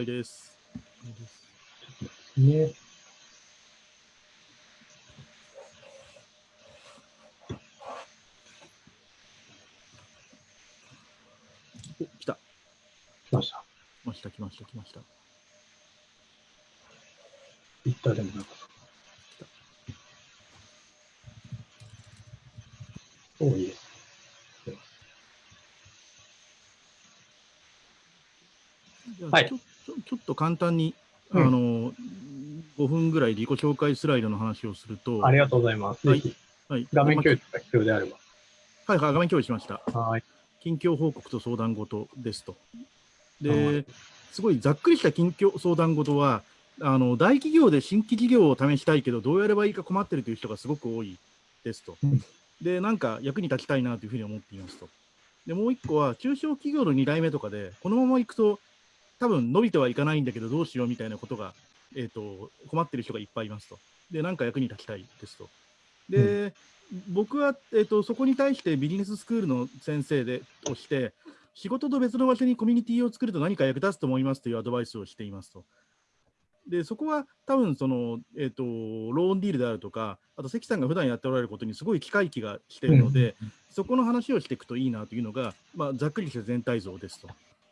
了です。ね。お、来た。来ました。来ました、来ました、来ました。行ったでもなかった。おいいです。はい、ちょっと簡単に、あの、うん、5分ぐらいで自己紹介スライドの話をすると。ありがとうございます。はい。はい、画面共有が必要であれば。はい、はい、画面共有しました。はい。近況報告と相談事ですと。で、すごいざっくりした近況相談事は、あの大企業で新規事業を試したいけど、どうやればいいか困ってるという人がすごく多いですと。うん、で、なんか役に立ちたいなというふうに思っていますと。で、もう一個は、中小企業の2代目とかで、このままいくと、多分伸びてはいかないんだけど、どうしようみたいなことが、えーと、困ってる人がいっぱいいますと。で、なんか役に立ちたいですと。で、うん、僕は、えーと、そこに対してビジネススクールの先生でをして、仕事と別の場所にコミュニティを作ると何か役立つと思いますというアドバイスをしていますと。で、そこは多分その、えーと、ローンディールであるとか、あと関さんが普段やっておられることにすごい機会気がしているので、うん、そこの話をしていくといいなというのが、まあ、ざっくりした全体像ですと。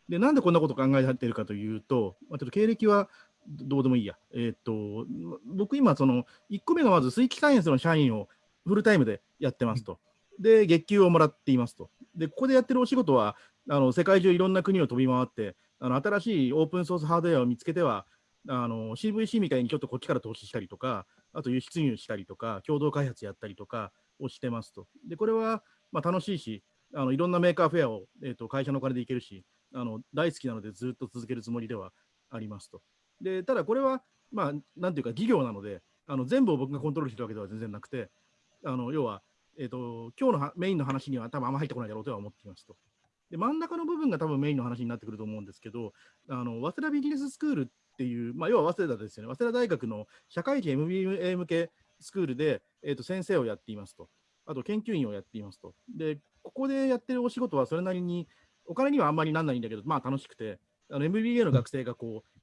で、なんでこんなこと考えてるかというと、まあ、ちょっと経歴はどうでもいいや。えっ、と、僕今、その、1個目がまず水気サイエンスの社員をフルタイムでやってますと。で、月給をもらっていますと。で、ここでやってるお仕事は、あの世界中いろんな国を飛び回って、あの新しいオープンソースハードウェアを見つけては、あの CVC みたいにちょっとこっちから投資したりとか、あと輸出入したりとか、共同開発やったりとかをしてますと。で、これはまあ楽しいし、あのいろんな Maker Faire を、えーと、会社のお金で行けるしあの、大好きなのでずっと続けるつもりではありますと。でただこれは、まあ、なんていうか、事業なので、あの全部を僕がコントロールしてるわけでは全然なくて、あの要は、えーと、今日のメインの話には多分あんま入ってこないだろうとは思っていますと。で真ん中の部分が多分メインの話になってくると思うんですけど、あの早稲田ビジネススクールっていう、まあ、要は早稲田ですよね、早稲田大学の社会人 MBA 向けスクールで、えーと先生をやっていますと。あと研究員をやっていますと。で、ここでやってるお仕事はそれなりに、お金にはあんまりなんないんだけど、まあ楽しくて、あの MBA の学生がこう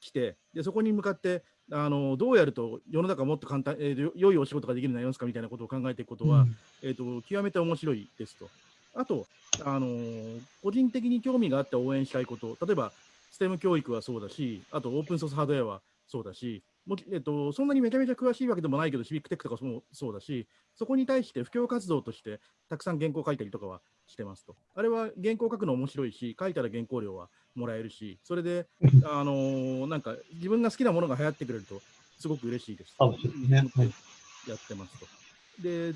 来て、でそこに向かってあのどうやると世の中もっと簡単、えー、良いお仕事ができるようになりますかみたいなことを考えていくことは、うん、えーと、極めて面白いですと。あと、あのー、個人的に興味があって応援したいこと、例えば STEM 教育はそうだし、あとオープンソースハードウェアはそうだし、もえっと、そんなにめちゃめちゃ詳しいわけでもないけど、シビックテックとかもそうだし、そこに対して布教活動としてたくさん原稿書いたりとかはしてますと。あれは原稿書くの面白いし、書いたら原稿料はもらえるし、それで、あのー、なんか自分が好きなものが流行ってくれると、すごく嬉しいです。ね。やってますと。で、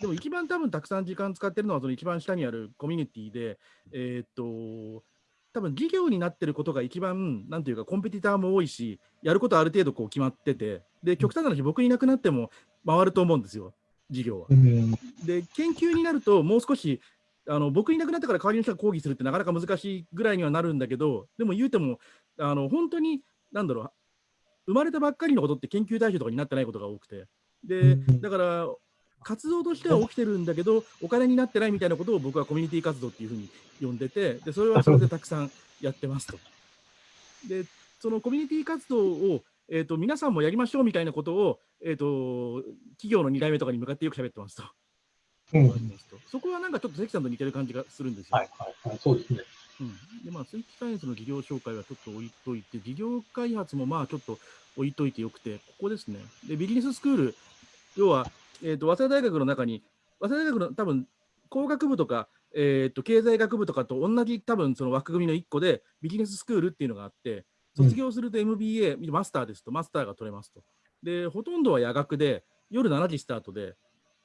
でも一番多分たくさん時間使ってるのは、その一番下にあるコミュニティで、えー、っと、多分事業になってることが一番、なんていうか、コンペティターも多いし、やることある程度こう決まってて、で、極端な話、僕いなくなっても回ると思うんですよ、事業は。で、研究になると、もう少し、あの僕いなくなったから代わりの人が講義するってなかなか難しいぐらいにはなるんだけど、でも言うても、あの本当に、なんだろう、生まれたばっかりのことって研究対象とかになってないことが多くて、で、だから、活動としては起きてるんだけど、お金になってないみたいなことを僕はコミュニティ活動っていうふうに呼んでて、でそれはそれでたくさんやってますと。で、そのコミュニティ活動を、えーと、皆さんもやりましょうみたいなことを、えーと、企業の2代目とかに向かってよく喋ってますと。うん、そこはなんかちょっと関さんと似てる感じがするんですよ。はいはいはい、そうですね。うん、でまあ、水気サイエンスの事業紹介はちょっと置いといて、事業開発もまあちょっと置いといてよくて、ここですね。で、ビジネススクール、要は、えーと、早稲田大学の中に、早稲田大学の多分工学部とか、えーと、経済学部とかと同じ多分その枠組みの1個でビジネススクールっていうのがあって、卒業すると MBA、うん、マスターですと、マスターが取れますと。で、ほとんどは夜学で、夜7時スタートで、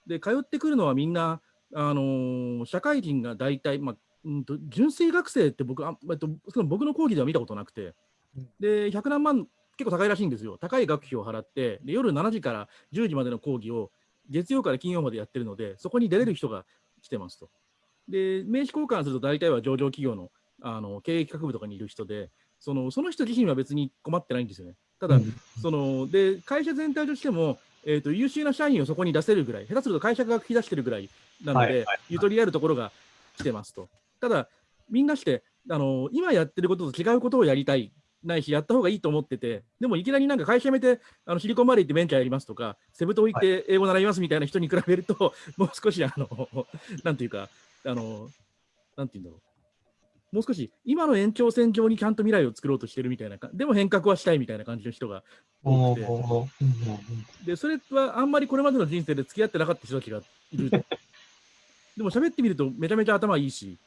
で、通ってくるのはみんな、あのー、社会人が大体、まあ、んと、純粋学生って僕あ、えっと、僕の講義では見たことなくて、で、100何万、結構高いらしいんですよ。高い学費を払って、で夜7時から10時までの講義を月曜から金曜までやってるので、そこに出れる人が来てますと。で、名刺交換すると大体は上場企業のあの経営企画部とかにいる人で、そのその人自身は別に困ってないんですよね。ただ、そので会社全体としても、えーと、優秀な社員をそこに出せるぐらい、下手すると会社が引き出してるぐらいなので、はいはいはい、ゆとりあるところが来てますと。ただ、みんなしてあの今やってることと違うことをやりたいないし、やった方がいいと思ってて、でもいきなりなんか会社辞めて、あのシリコンバレー行ってベンチャーやりますとか、セブ島行って英語習いますみたいな人に比べると、はい、もう少し、あの、なんていうか、あの、なんていうんだろう。もう少し今の延長線上にちゃんと未来を作ろうとしてるみたいな、でも変革はしたいみたいな感じの人が多くて、でそれはあんまりこれまでの人生で付き合ってなかった人たちがいる。でも喋ってみるとめちゃめちゃ頭いいし、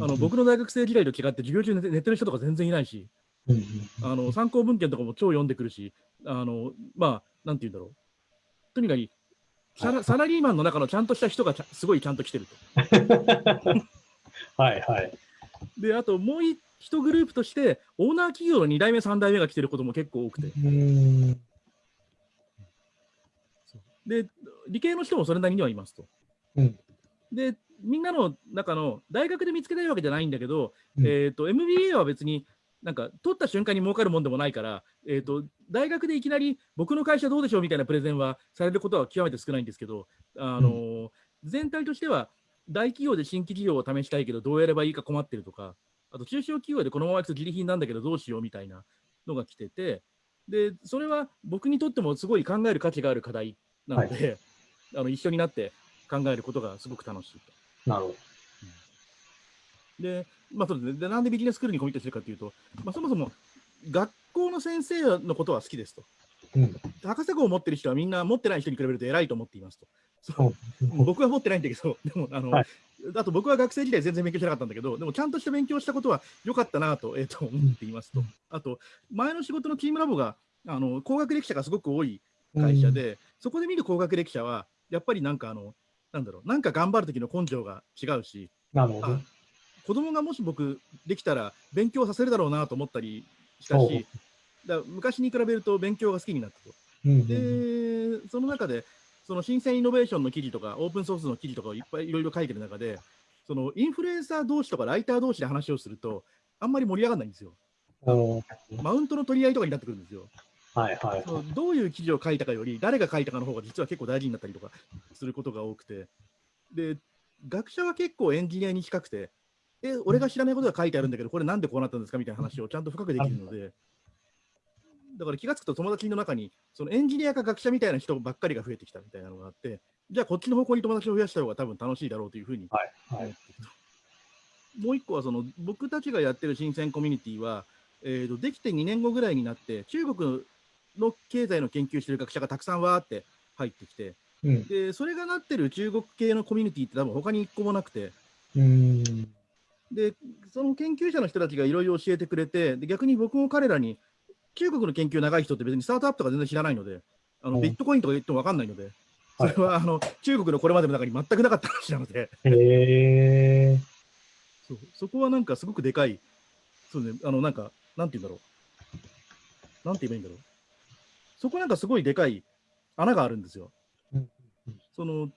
あの僕の大学生時代と違って授業中寝寝てる人とか全然いないし、あの参考文献とかも超読んでくるし、あのまあ、なんて言うんだろう。とにかくサラサラリーマンの中のちゃんとした人がすごいちゃんと来てると。はいはい。で、あともう一グループとして、オーナー企業の2代目、3代目が来てることも結構多くて。で、理系の人もそれなりにはいますと。うん、で、みんなの中の大学で見つけたいわけじゃないんだけど、うん、えーと、MBA は別になんか取った瞬間に儲かるもんでもないから、えーと、大学でいきなり僕の会社どうでしょうみたいなプレゼンはされることは極めて少ないんですけど、あのーうん、全体としては大企業で新規事業を試したいけどどうやればいいか困ってるとか、あと中小企業でこのままいくと自利品なんだけどどうしようみたいなのが来てて、でそれは僕にとってもすごい考える価値がある課題なので、はい、あの一緒になって考えることがすごく楽しいと。なるほど。で、まあそうですね、でなんでビジネススクールにコミットしてるかというと、まあ、そもそも学校の先生のことは好きですと。うん、博士号を持ってる人はみんな持ってない人に比べると偉いと思っていますと。そう。僕は持ってないんだけど、でもあの、はい、あと僕は学生時代全然勉強してなかったんだけど、でもちゃんとした勉強したことは良かったなと,、えー、と思っていますと。あと、前の仕事のチームラボがあの高学歴者がすごく多い会社で、うん、そこで見る高学歴者は、やっぱりなんかあの、なんだろう、なんか頑張る時の根性が違うし、なるほど子供がもし僕できたら勉強させるだろうなと思ったりしたし、だ昔に比べると勉強が好きになったと。うんうん、で、その中で、その新鮮イノベーションの記事とか、オープンソースの記事とかをいっぱいいろいろ書いてる中で、そのインフルエンサー同士とかライター同士で話をすると、あんまり盛り上がらないんですよ。マウントの取り合いとかになってくるんですよ。はいはい、はい、どういう記事を書いたかより、誰が書いたかの方が実は結構大事になったりとかすることが多くて、で、学者は結構エンジニアに近くて、え、俺が知らないことが書いてあるんだけど、これなんでこうなったんですかみたいな話をちゃんと深くできるので、だ。から気がつくと友達の中に、そのエンジニアか学者みたいな人ばっかりが増えてきたみたいなのがあって、じゃあこっちの方向に友達を増やした方が多分楽しいだろうというふうに思ってもう一個はその僕たちがやってる新鮮コミュニティは、えーと、できて2年後ぐらいになって、中国の経済の研究してる学者がたくさんわーって入ってきて、うん、でそれがなってる中国系のコミュニティって多分他に一個もなくて、でその研究者の人たちがいろいろ教えてくれてで、逆に僕も彼らに中国の研究長い人って別にスタートアップとか全然知らないので、あのビットコインとか言っても分かんないので、それはあの中国のこれまでの中に全くなかった話なので、へそうそこはなんかすごくでかい、そうね、あのなんか、なんて言うんだろう、なんて言えばいいんだろう、そこなんかすごいでかい穴があるんですよ。その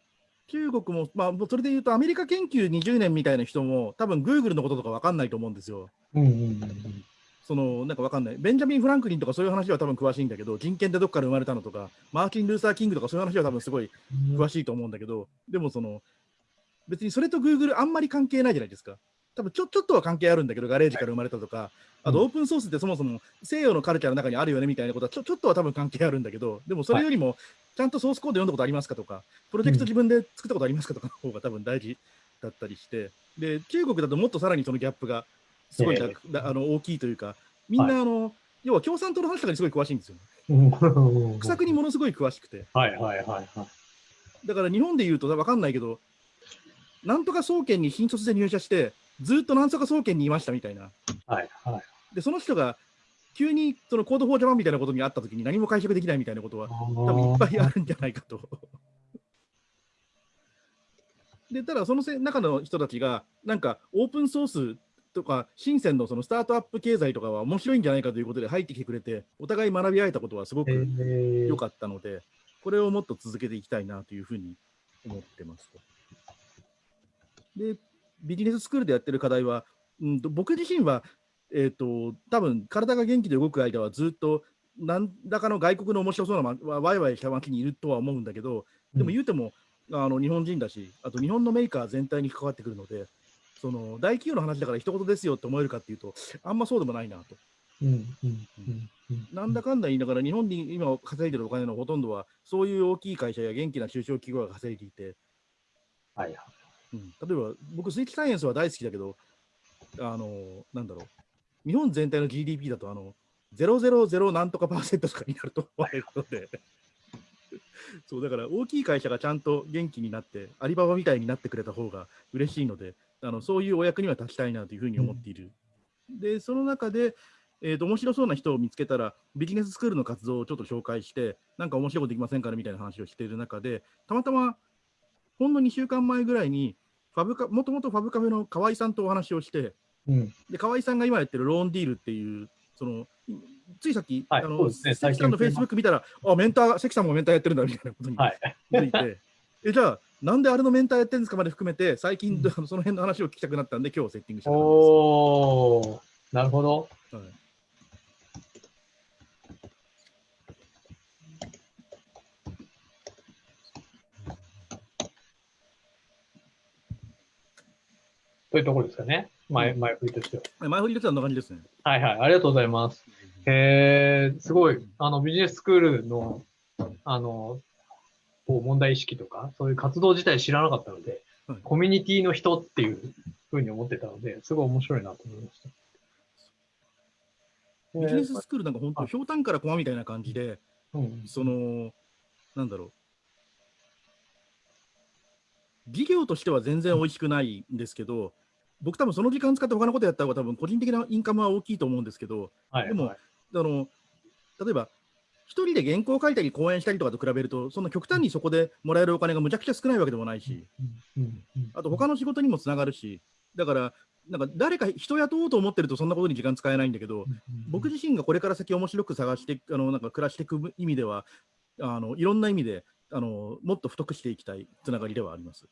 中国も、まあ、それで言うと、アメリカ研究20年みたいな人も、多分グーグルのこととか分かんないと思うんですよ。うんうんうんそのなんかわかんない、ベンジャミン・フランクリンとかそういう話は多分詳しいんだけど、人権ってどっから生まれたのとか、マーチン・ルーサー・キングとかそういう話は多分すごい詳しいと思うんだけど、でもその、別にそれとグーグルあんまり関係ないじゃないですか。多分ちょちょっとは関係あるんだけど、ガレージから生まれたとか、あとオープンソースってそもそも西洋のカルチャーの中にあるよねみたいなことはちょちょっとは多分関係あるんだけど、でもそれよりも、ちゃんとソースコード読んだことありますかとか、プロジェクト自分で作ったことありますかとかの方が多分大事だったりして、で、中国だともっとさらにそのギャップがすごい、えー、あの大きいというか、みんな、あの、はい、要は共産党の話とかにすごい詳しいんですよ、ね。苦作にものすごい詳しくて。はいはいはいはい。だから日本で言うと分かんないけど、なんとか総研に新卒で入社して、ずっとなんとか総研にいましたみたいな。はいはい。で、その人が急にその Code for Japan みたいなことにあったときに何も解釈できないみたいなことは多分いっぱいあるんじゃないかと。で、ただその中の人たちが、なんかオープンソースとか、深センのそのスタートアップ経済とかは面白いんじゃないかということで入ってきてくれて、お互い学び合えたことはすごく良かったので、これをもっと続けていきたいなというふうに思ってますで、ビジネススクールでやってる課題は、うん、僕自身は、えっ、ー、と、多分体が元気で動く間はずっと何らかの外国の面白そうな、ま、ワイワイした街にいるとは思うんだけど、でも言うても、あの日本人だし、あと日本のメーカー全体に関わってくるので、その大企業の話だから一言ですよって思えるかっていうと、あんまそうでもないなと。うんうんうんうん。なんだかんだ言いながら、日本に今稼いでるお金のほとんどは、そういう大きい会社や元気な中小企業が稼いでいて、はいはい。うん、例えば僕、水気サイエンスは大好きだけど、あのなんだろう、日本全体の GDP だと、あの000なんとかパーセントとかになると思われるので、そうだから大きい会社がちゃんと元気になって、アリババみたいになってくれた方が嬉しいので、あのそういうお役には立ちたいなというふうに思っている。で、その中で、えーと、面白そうな人を見つけたら、ビジネススクールの活動をちょっと紹介して、なんか面白いことできませんかねみたいな話をしている中で、たまたま、ほんの2週間前ぐらいに、ファブカもともとファブカフェの河合さんとお話をして、うん。で河合さんが今やってるローンディールっていう、そのついさっき、はいあのね関さんのフェイスブック見たら、あ、メンター、関さんもメンターやってるんだみたいなことにはい。気づいて、えじゃあ、なんであれのメンターやってるんですかまで含めて、最近、うん その辺の話を聞きたくなったんで、今日セッティングした感じですおー、なるほど。はいというところですかね。前、前振りとしては。前振りとしてはこんな感じですね。はいはい。ありがとうございます。へえ、すごい。あの、ビジネススクールの、あの、こう問題意識とか、そういう活動自体知らなかったので、はいコミュニティの人っていうふうに思ってたので、すごい面白いなと思いました。ビジネススクールなんか本当、はいひょうたんから駒みたいな感じで、うん、その、なんだろう。事業としては全然美味しくないんですけど、僕多分その時間使って他のことやった方が多分個人的なインカムは大きいと思うんですけど、はい、でもはい。あの例えば一人で原稿を書いたり講演したりとかと比べると、その極端にそこでもらえるお金がむちゃくちゃ少ないわけでもないし、うん。うん。うん。あと他の仕事にもつながるし、だから、なんか誰か人雇おうと思ってるとそんなことに時間使えないんだけど、僕自身がこれから先面白く探してあのなんか暮らしていく意味ではあのいろんな意味であのもっと太くしていきたいつながりではあります。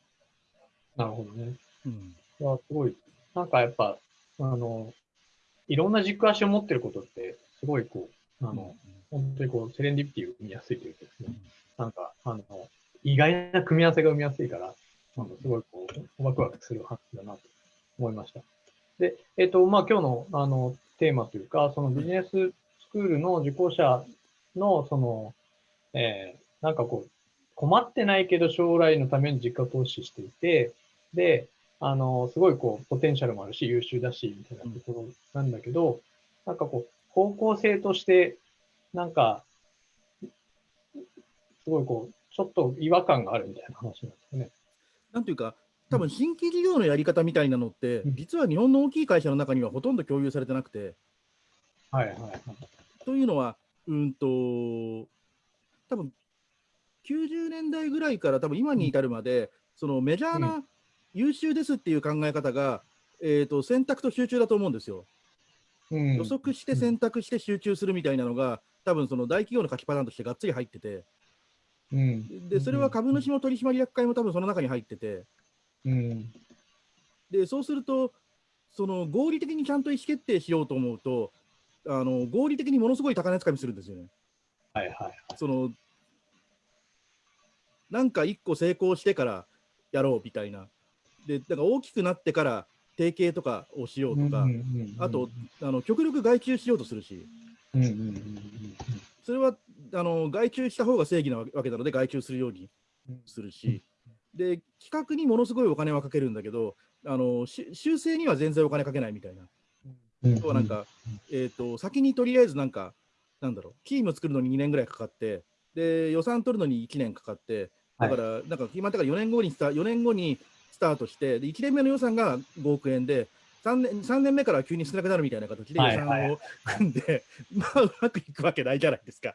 なるほどね。うんいや、すごい。なんかやっぱ、あの、いろんな軸足を持ってることって、すごいこう、あの、本当にこう、セレンディピティを生みやすいというかですね、なんか、あの、意外な組み合わせが生みやすいから、あのすごいこう、ワクワクする話だなと思いました。で、えっ、と、まあ今日の、あの、テーマというか、そのビジネススクールの受講者の、その、えーなんかこう、困ってないけど将来のために実家投資していて、で、あの、すごいこう、ポテンシャルもあるし、優秀だし、みたいなところなんだけど、なんかこう、方向性として、なんか、すごいこう、ちょっと違和感があるみたいな話なんですよね。なんていうか、多分新規事業のやり方みたいなのって、うん実は日本の大きい会社の中にはほとんど共有されてなくて、はいはいはい。というのは、うんと、多分90年代ぐらいから多分今に至るまで、そのメジャーうな優秀ですっていう考え方が、えー、と選択と集中だと思うんですよ。うん予測して選択して集中するみたいなのが、多分その大企業の書きパターンとしてがっつり入ってて、うん。でそれは株主の取締役会も多分その中に入ってて、うん。でそうすると、その合理的にちゃんと意思決定しようと思うと、あの合理的にものすごい高値つかみするんですよね。はいはいはい。そのなんか一個成功してからやろうみたいな。で、だから大きくなってから提携とかをしようとか、あと、あの極力外注しようとするし、それはあの外注した方が正義なわけなので外注するようにうんするし、で企画にものすごいお金はかけるんだけど、あのし修正には全然お金かけないみたいな。とはなんか、えー、と先にとりあえずなんか、なんだろう、チーム作るのに2年ぐらいかかって、で予算取るのに1年かかって、だから、なんか今、だから4年後にスタ4年後にスタートして、で1年目の予算が5億円で、3年 ,3 年目から急に少なくなるみたいな形で予はいはい算を組んで、まあ、うまくいくわけないじゃないですか。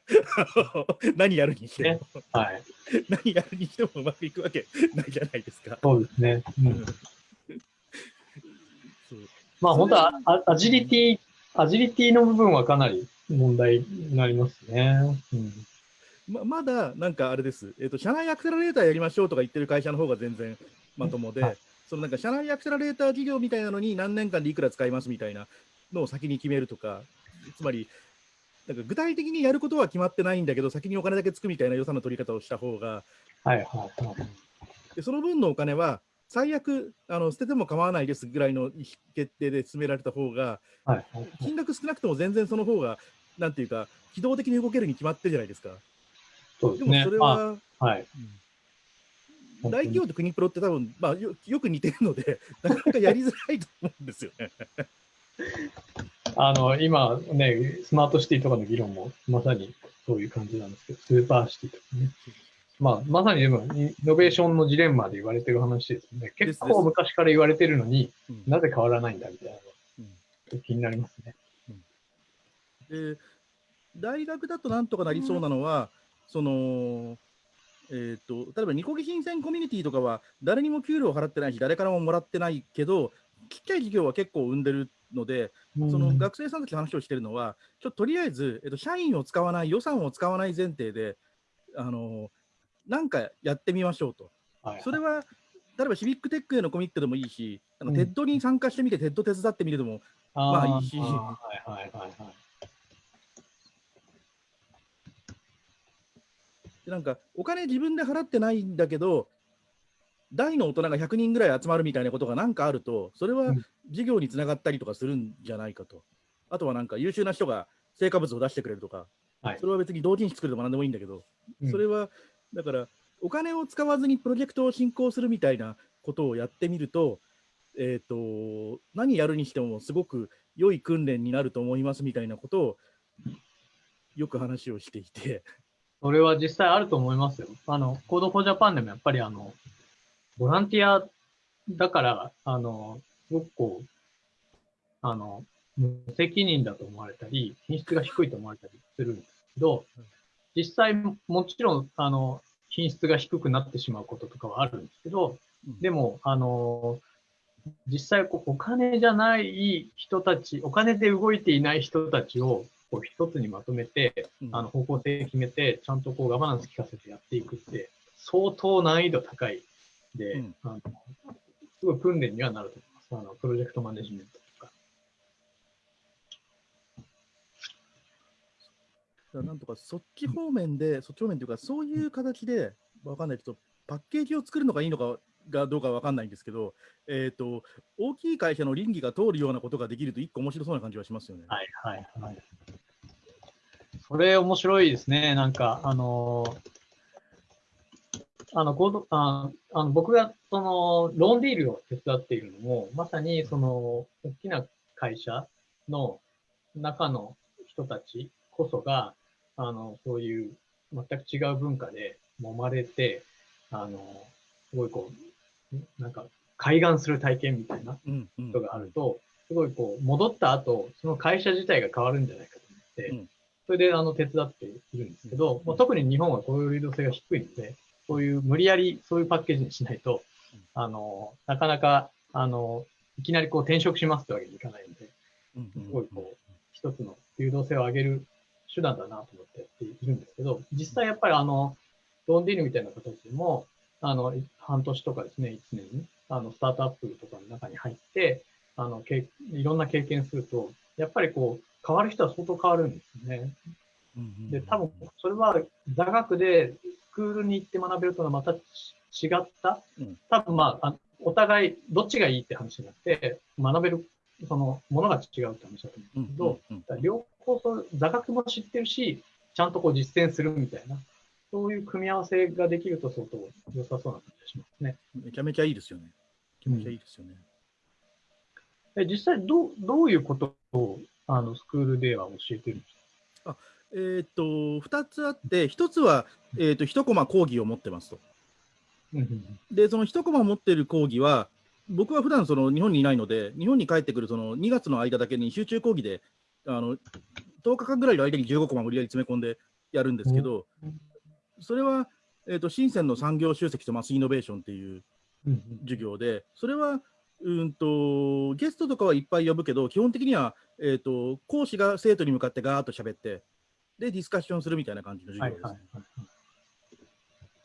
何やるにしても、はい。何やるにしてもうまくいくわけないじゃないですか。そうですね。ううんんそうまあ本当はアアジリティ、アジリティの部分はかなり問題になりますね。うん。ままだなんかあれです、えっと社内アクセラレーターやりましょうとか言ってる会社の方が全然まともで、はいそのなんか社内アクセラレーター事業みたいなのに何年間でいくら使いますみたいなのを先に決めるとか、つまり、なんか具体的にやることは決まってないんだけど、先にお金だけつくみたいな予算の取り方をした方が、はいはいはい。でその分のお金は最悪あの捨てても構わないですぐらいの決定で進められた方が、はいはいはい金額少なくても全然その方が、なんていうか、機動的に動けるに決まってるじゃないですか。そうでねですもそれ。は、あはい。うん大企業と国プロって多分、まあよよく似てるので、なかなかやりづらいと思うんですよね。あの、今ね、スマートシティとかの議論もまさにそういう感じなんですけど、スーパーシティとかね。まあ、まさにでも、イノベーションのジレンマで言われてる話ですよね。結構昔から言われてるのにうんなぜ変わらないんだみたいなうんの気になりますね。で大学だとなんとかなりそうなのは、その、えー、と例えば、ニコ技深センコミュニティとかは、誰にも給料を払ってないし、誰からももらってないけど、ちっちゃい事業は結構生んでるので、その学生さんたちの話をしてるのは、ちょっととりあえず、えっと、社員を使わない、予算を使わない前提で、あのなんかやってみましょうと。はいそれは、例えば civic tech へのコミットでもいいし、あのうん。 TED に参加してみて、 TED 手伝ってみるでも、まあいいしーはいはいはいはい。でなんかお金自分で払ってないんだけど、大の大人が100人ぐらい集まるみたいなことがなんかあると、それはうん事業につながったりとかするんじゃないかと。あとはなんか優秀な人が成果物を出してくれるとか、はいそれは別に同人誌作るでもなんでもいいんだけど、うんそれはだからお金を使わずにプロジェクトを進行するみたいなことをやってみると、えー、と何やるにしてもすごく良い訓練になると思いますみたいなことをよく話をしていて。それは実際あると思いますよ。あの、 Code for Japan でもやっぱりあの、ボランティアだから、あの、すごくこう、あの、無責任だと思われたり、品質が低いと思われたりするんですけど、実際ももちろん、あの、品質が低くなってしまうこととかはあるんですけど、でも、あの、実際こうお金じゃない人たち、お金で動いていない人たちをこう一つにまとめて、うんあの方向性決めて、ちゃんとこうガバナンス聞かせてやっていくって、相当難易度高いで、うんあのすごい訓練にはなると思います。あのプロジェクトマネジメントとか。なんとかそっち方面で、そっち方面というか、そういう形で、わかんないけど、パッケージを作るのがいいのかがどうかわかんないんですけど、えっ、と、大きい会社の倫理が通るようなことができると、一個面白そうな感じはしますよね。はいはいはい。それ面白いですね。なんか、あのあの、コードああの僕がそのローンディールを手伝っているのも、まさにその大きな会社の中の人たちこそが、あの、そういう全く違う文化で揉まれて、あの、すごいこう、なんか、開眼する体験みたいなことがあると、すごいこう、戻った後、その会社自体が変わるんじゃないかと思って、うんそれであの手伝っているんですけど、うん。もう特に日本は雇用流動性が低いので、そういう無理やりそういうパッケージにしないとうん、あの、なかなか、あの、いきなりこう転職しますってわけにいかないので、うん。うんすごいこう、一つの流動性を上げる手段だなと思ってやっているんですけど、実際やっぱりあの、ロンディールみたいな形でも、あの、半年とかですね、1年に、あの、スタートアップとかの中に入って、あの、けいろんな経験すると、やっぱりこう、変わる人は相当変わるんですよね。うんうんで、多分、それは座学でスクールに行って学べるとはまたち違ったうん、多分まあ、あお互いどっちがいいって話じゃなくて、学べる、その、ものが違うって話だと思うんですけど、両方座学も知ってるし、ちゃんとこう実践するみたいな、そういう組み合わせができると相当良さそうな感じがしますね。めちゃめちゃいいですよね。めちゃめちゃいいですよね。え実際どう、どういうことをあのスクールでは教えてるんですか？えーっと、2つあって、1つは、えーっと、1コマ講義を持ってますと。で、その1コマ持ってる講義は、僕は普段その日本にいないので、日本に帰ってくるその2月の間だけに集中講義で、あの10日間ぐらいの間に15コマ無理やり詰め込んでやるんですけど、それは、えー、と深センの産業集積とマスイノベーションっていう授業で、それはうんとゲストとかはいっぱい呼ぶけど、基本的には、えー、と講師が生徒に向かってガーッと喋って、で、ディスカッションするみたいな感じの授業です、はいはいはい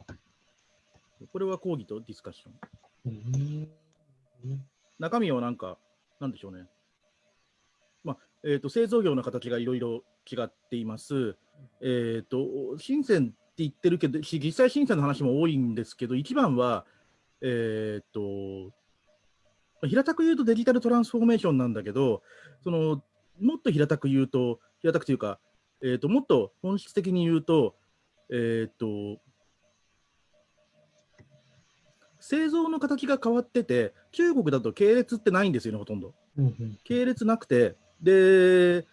はい。これは講義とディスカッション。うん中身はなんか、なんでしょうね。まあえー、と製造業の形がいろいろ違っています。えー、と深センって言ってるけど、し実際深センの話も多いんですけど、一番は、えーっと、平たく言うとデジタルトランスフォーメーションなんだけど、そのもっと平たく言うと、平たくというか、えーっともっと本質的に言うと、えーっと、製造の形が変わってて、中国だと系列ってないんですよね、ほとんど。うんうん。系列なくて、で、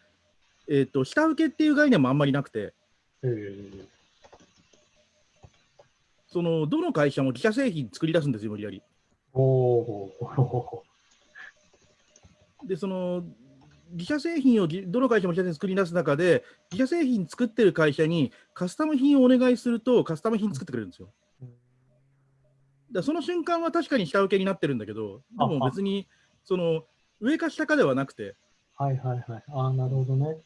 えーっと、下請けっていう概念もあんまりなくて、えー、そのどの会社も自社製品作り出すんですよ、無理やり。おお。で、その自社製品をじどの会社も自社で作り出す中で、自社製品作ってる会社にカスタム品をお願いすると、カスタム品作ってくれるんですよ。だその瞬間は確かに下請けになってるんだけど、でも別にその上か下かではなくて、はいはいはい。ああ、なるほどね。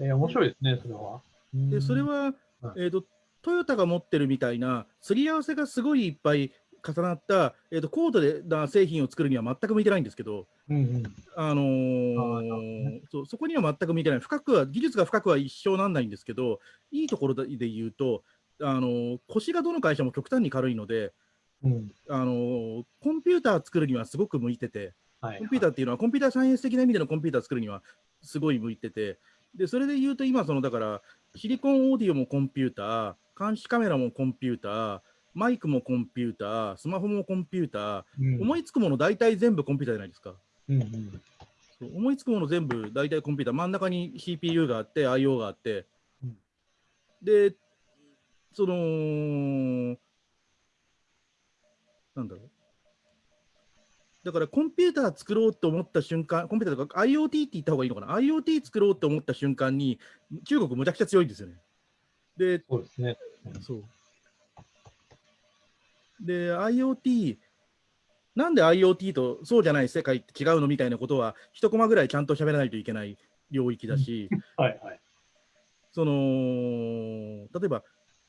えー、面白いですね、それは。でそれは、えーと、トヨタが持ってるみたいな、すり合わせがすごいいっぱい重なった、えーと、高度な製品を作るには全く向いてないんですけど、うんうん。あのそうそこには全く向いてない、深くは、技術が深くは一生なんないんですけど、いいところで言うと、あのー腰がどの会社も極端に軽いので、うん。あのーコンピューター作るにはすごく向いてて、はい。コンピューターっていうのは、コンピューターサイエンス的な意味でのコンピューター作るにはすごい向いてて、でそれで言うと、今、そのだから、シリコンオーディオもコンピューター、監視カメラもコンピューター、マイクもコンピューター、スマホもコンピューター、うん、思いつくもの大体全部コンピューターじゃないですか。うんうん。思いつくもの全部大体コンピューター、真ん中に CPU があって、IO があって、うんで、その、なんだろう。だからコンピューター作ろうと思った瞬間、コンピューターとか IoT って言った方がいいのかな ?IoT 作ろうと思った瞬間に、中国むちゃくちゃ強いんですよね。で、そうですね。そう。で、IoT、なんで IoT とそうじゃない世界って違うのみたいなことは、一コマぐらいちゃんと喋らないといけない領域だし、はいはい。その、例えば、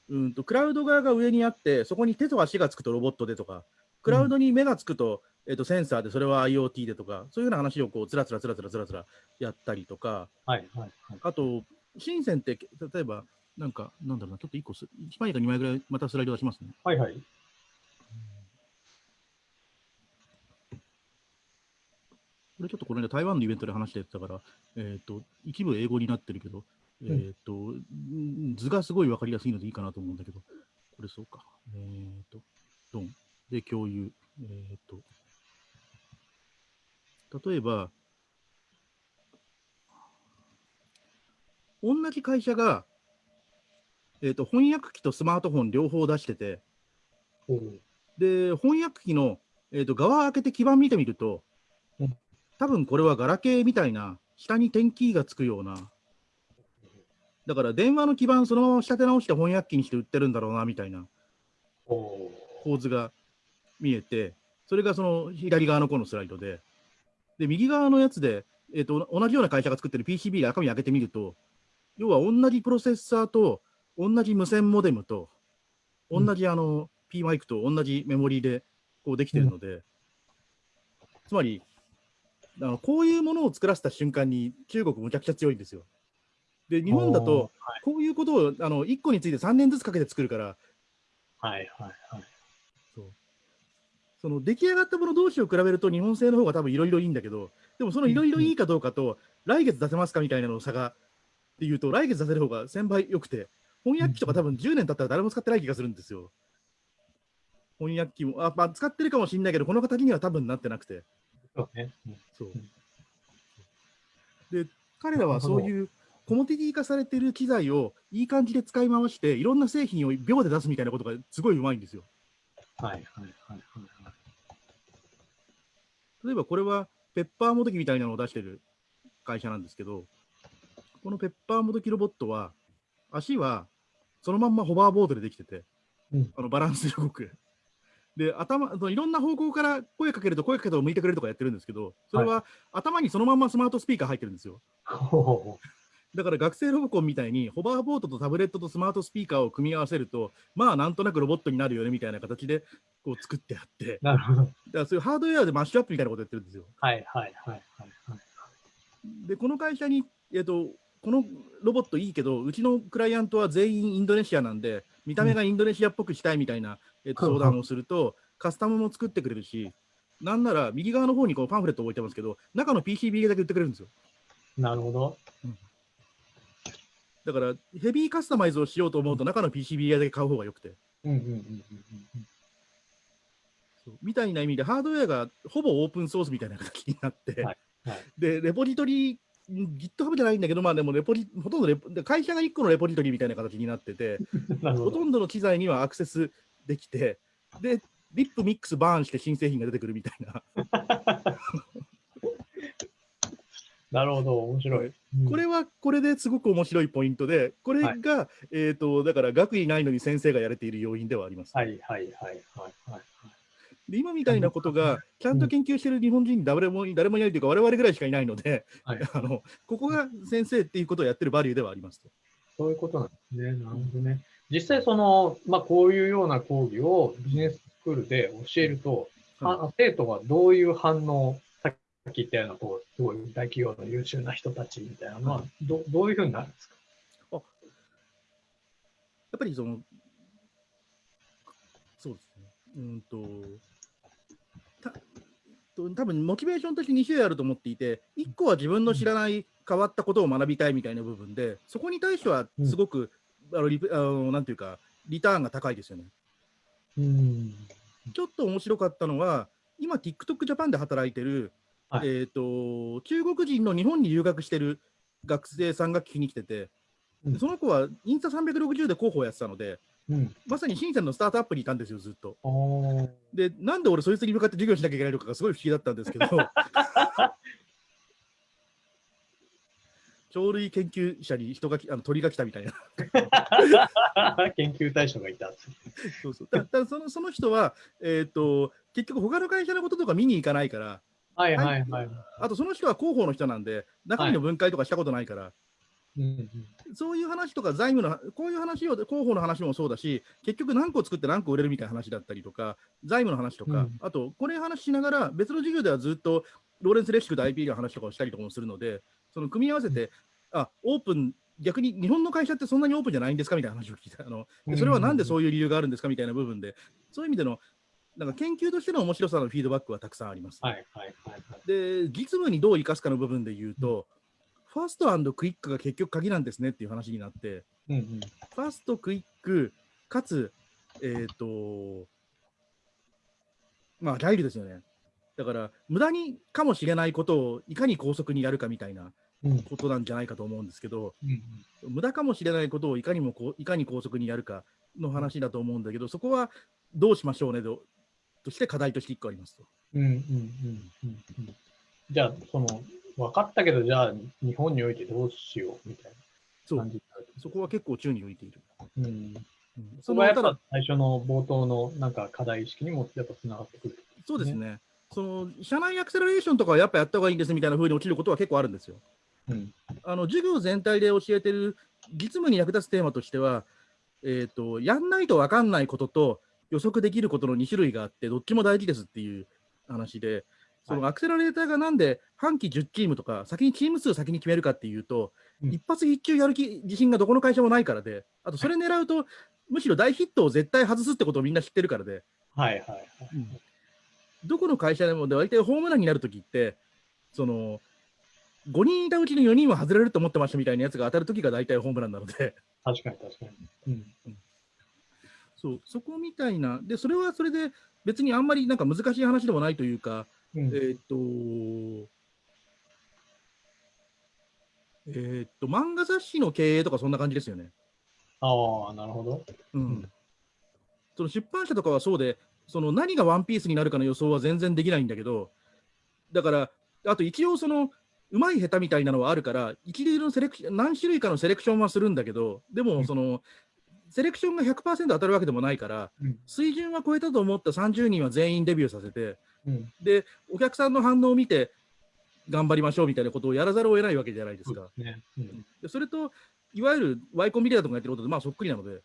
うんと、クラウド側が上にあって、そこに手と足がつくとロボットでとか、クラウドに目がつくと、えっと、センサーで、それは IoT でとか、そういうような話をこう、つらつらつらつらつらつらやったりとか、はいはいはい。あと、深センって、例えば、なんか、なんだろうな、ちょっと1個す、1枚か2枚ぐらい、またスライド出しますね。はいはい。これちょっとこの間台湾のイベントで話してたから、えっ、と、一部英語になってるけど、えっ、と、うん図がすごいわかりやすいのでいいかなと思うんだけど、これそうか。えっ、と、ドン。で、共有。えっ、と、例えば、同じ会社が、えっ、と、翻訳機とスマートフォン両方出してて、で、翻訳機の、えー、と側開けて基板見てみるとうん、多分これはガラケーみたいな、下に点キーがつくような、だから電話の基板そのまま仕立て直して翻訳機にして売ってるんだろうなみたいな。構図が見えて、それがその左側のこのスライドで、で、右側のやつで、えー、と同じような会社が作ってる PCB で中身開けてみると、要は同じプロセッサーと同じ無線モデムと、同じあの P マイクと同じメモリーでこうできてるので、つまりあの、こういうものを作らせた瞬間に中国むちゃくちゃ強いんですよ。で、日本だと、こういうことをあの1個について3年ずつかけて作るから、はいはいはい。そうその出来上がったもの同士を比べると日本製の方が多分いろいろいいんだけど、でもそのいろいろいいかどうかと、来月出せますかみたいなの差がっていうと、来月出せる方が1000倍良くて、翻訳機とか多分10年経ったら誰も使ってない気がするんですよ。翻訳機も、あまあ、使ってるかもしれないけど、この形には多分なってなくて。そうね。うんそううんで、彼らはそういうコモディティ化されてる機材をいい感じで使い回して、いろんな製品を秒で出すみたいなことがすごいうまいんですよ。はいはいはいはいはい。例えばこれはペッパーもどきみたいなのを出してる会社なんですけど、このペッパーもどきロボットは、足はそのまんまホバーボードでできてて、うんあのバランスで動く。で、頭、いろんな方向から声かけると声かけたを向いてくれるとかやってるんですけど、それは頭にそのまんまスマートスピーカー入ってるんですよ。ほだから学生ロボコンみたいにホバーボードとタブレットとスマートスピーカーを組み合わせると、まあなんとなくロボットになるよねみたいな形でこう作ってあって、うなるほど。だからそういうハードウェアでマッシュアップみたいなことやってるんですよ。はいはいはいはいはい。で、この会社に、えっと、このロボットいいけど、うちのクライアントは全員インドネシアなんで、見た目がインドネシアっぽくしたいみたいな、えっと、相談をすると、カスタムも作ってくれるし、なんなら右側の方にこうパンフレットを置いてますけど、中の PCB だけ売ってくれるんですよ。なるほど。だから、ヘビーカスタマイズをしようと思うと、中の PCB だけ買う方がよくて。みたいな意味で、ハードウェアがほぼオープンソースみたいな形になって、はいはいで、レポジトリ、GitHub じゃないんだけど、まあでもレポリ、ほとんどレポで会社が1個のレポジトリみたいな形になってて、ほとんどの機材にはアクセスできて、で、リップミックスバーンして新製品が出てくるみたいな。なるほど、面白い。これはこれですごく面白いポイントで、これが、えっ、と、だから学位ないのに先生がやれている要因ではあります。はいはいはいはいはい。で今みたいなことが、ちゃんと研究している日本人に誰も誰もいないというか、我々ぐらいしかいないので、はい あのここが先生っていうことをやってるバリューではありますと。そういうことなんですね。なるほどね。実際その、まあ、こういうような講義をビジネススクールで教えると、はあ生徒はどういう反応、さっき言ったような、こう、すごい大企業の優秀な人たちみたいなのは、どどういうふうになるんですか？やっぱりその、そうですね。うんと、たと多分モチベーションとして2種類あると思っていて、1個は自分の知らない変わったことを学びたいみたいな部分で、そこに対してはすごく、あのリプあのなんていうか、リターンが高いですよね。うん。ちょっと面白かったのは、今、TikTok ジャパンで働いてる、はいえー、と中国人の日本に留学してる学生さんが聞きに来てて、うんでその子はインスタ360で広報やってたので、うん。まさに深センのスタートアップにいたんですよ、ずっと。で、なんで俺、そいつに向かって授業しなきゃいけないのかがすごい不思議だったんですけど、鳥類研究者に人がきあの鳥が来たみたいな。研究対象がいた。そうそうだだそのその人は、えー、と結局、他の会社のこととか見に行かないから、はいはいはい。あとその人は広報の人なんで、中身の分解とかしたことないから、うんうんそういう話とか財務の、こういう話を、広報の話もそうだし、結局何個作って何個売れるみたいな話だったりとか、財務の話とか、うんあと、これ話しながら、別の授業ではずっとローレンス・レシクと IP の話とかをしたりとかもするので、その組み合わせて、あオープン、逆に日本の会社ってそんなにオープンじゃないんですかみたいな話を聞いた。あのでそれはなんでそういう理由があるんですかみたいな部分で、そういう意味での、なんか研究としての面白さのフィードバックはたくさんあります。はいはいはいはい。で、実務にどう生かすかの部分で言うと、ファストクイックが結局鍵なんですねっていう話になって、うんうん。ファスト、クイック、かつ、えっ、と、まあ、ライルですよね。だから、無駄にかもしれないことをいかに高速にやるかみたいなうんことなんじゃないかと思うんですけど、うん無駄かもしれないことをいかにもこういかに高速にやるかの話だと思うんだけど、そこはどうしましょうねととして課題として1個ありますと。うんうんうんうんうんじゃあ、その、分かったけど、じゃあ、日本においてどうしようみたいな感じになる。そこは結構宙に浮いている。うん。うんそこはやっぱ最初の冒頭のなんか課題意識にもやっぱつながってくる。そうですね。その社内アクセラレーションとかはやっぱやった方がいいんですみたいな風に落ちることは結構あるんですよ。うん。あの授業全体で教えてる実務に役立つテーマとしては、えー、とやんないと分かんないことと予測できることの2種類があって、どっちも大事ですっていう話で、そのアクセラレーターがなんで半期10チームとか、先にチーム数先に決めるかっていうと、うん。一発必中やる気自信がどこの会社もないからで、あとそれ狙うと、むしろ大ヒットを絶対外すってことをみんな知ってるからで、はいはいはい。どこの会社でも大体ホームランになるときって、その5人いたうちの4人は外れると思ってましたみたいなやつが当たるときが大体ホームランなので、確かに確かに。うん。そうそこみたいな、で、それはそれで別にあんまりなんか難しい話でもないというか、うんえーっと、えーっと、漫画雑誌の経営とかそんな感じですよね。ああ、なるほど。うんうんその出版社とかはそうで、その何がワンピースになるかの予想は全然できないんだけど、だから、あと一応その、うまい下手みたいなのはあるから、一流のセレクション、何種類かのセレクションはするんだけど、でうんもその、セレクションが100%当たるわけでもないから、うん。水準は超えたと思った30人は全員デビューさせて、うん。で、お客さんの反応を見て、頑張りましょうみたいなことをやらざるを得ないわけじゃないですか。そね。うん。でそれと、いわゆるワイコンビデオとかやってることで、まあそっくりなので、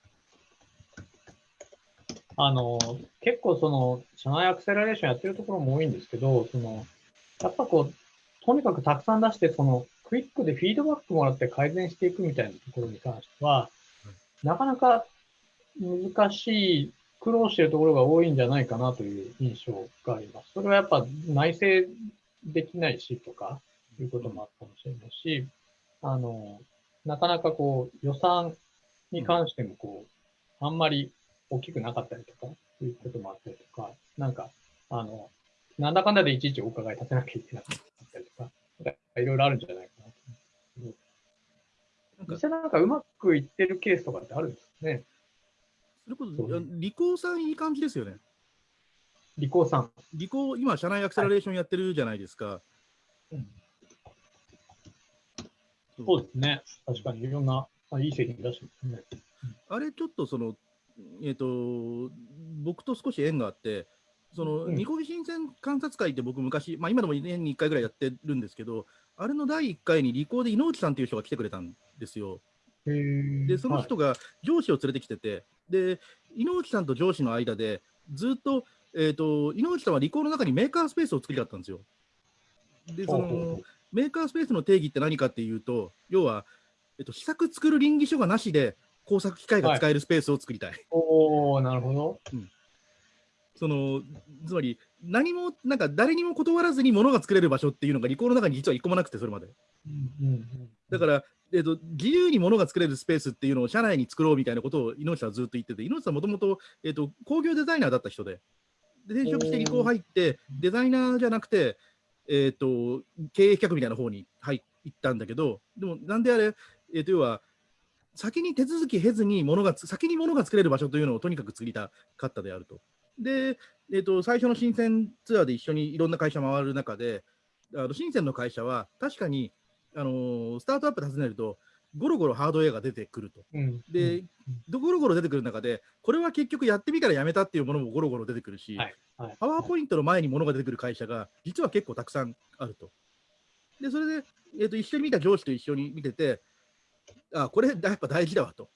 あの、結構その、社内アクセラレーションやってるところも多いんですけど、その、やっぱこう、とにかくたくさん出して、その、ククイックでフィードバックもらって改善していくみたいなところに関しては、なかなか難しい、苦労しているところが多いんじゃないかなという印象があります。それはやっぱ内製できないしとかいうこともあったかもしれないし、あの、なかなかこう予算に関してもこう、あんまり大きくなかったりとか、いうこともあったりとか、なんか、あの、なんだかんだでいちいちお伺い立てなきゃいけなかったりとか、いろいろあるんじゃないかなと思うんですけど。実際なんかうまくいってるケースとかってあるんですかね？それこそ、リコーさんいい感じですよね。リコーさん。リコー、今、社内アクセラレーションやってるじゃないですか。はいうんそうですね。確かにいろんな、あ、いい製品出してますね。あれ、ちょっとその、えっ、ー、と、僕と少し縁があって、その、ニコビ新鮮観察会って僕昔、まあ今でも年に1回ぐらいやってるんですけど、あれの第1回にリコーで井内さんっていう人が来てくれたんですよ。で、その人が上司を連れてきてて、はい、で、井内さんと上司の間で、ずっと、えっ、ー、と、井内さんはリコーの中にメーカースペースを作りたかったんですよ。で、その、メーカースペースの定義って何かっていうと、要は、えっと、試作作る倫理書がなしで工作機械が使えるスペースを作りたい。はい、おおなるほど。うんそのつまり何もなんか誰にも断らずに物が作れる場所っていうのがリコーの中に実は一個もなくてそれまで、うんうんうん、だから、えーと、自由に物が作れるスペースっていうのを社内に作ろうみたいなことを井上さんはずっと言ってて井上さんもともと,、えーと、工業デザイナーだった人で。で転職してリコー入ってデザイナーじゃなくて、えーと、経営企画みたいな方に入ったんだけどでもなんであれ、えー、と要は先に手続き経ずに物が先に物が作れる場所というのをとにかく作りたかったであると。で、えーと、最初の新鮮ツアーで一緒にいろんな会社回る中で、あの新鮮の会社は確かに、あのー、スタートアップ訪ねると、ゴロゴロハードウェアが出てくると。うん、で、うん、ゴロゴロ出てくる中で、これは結局やってみたらやめたっていうものもゴロゴロ出てくるし、はいはい、パワーポイントの前にものが出てくる会社が、実は結構たくさんあると。で、それで、えーと、一緒に見た上司と一緒に見てて、あ、これやっぱ大事だわと。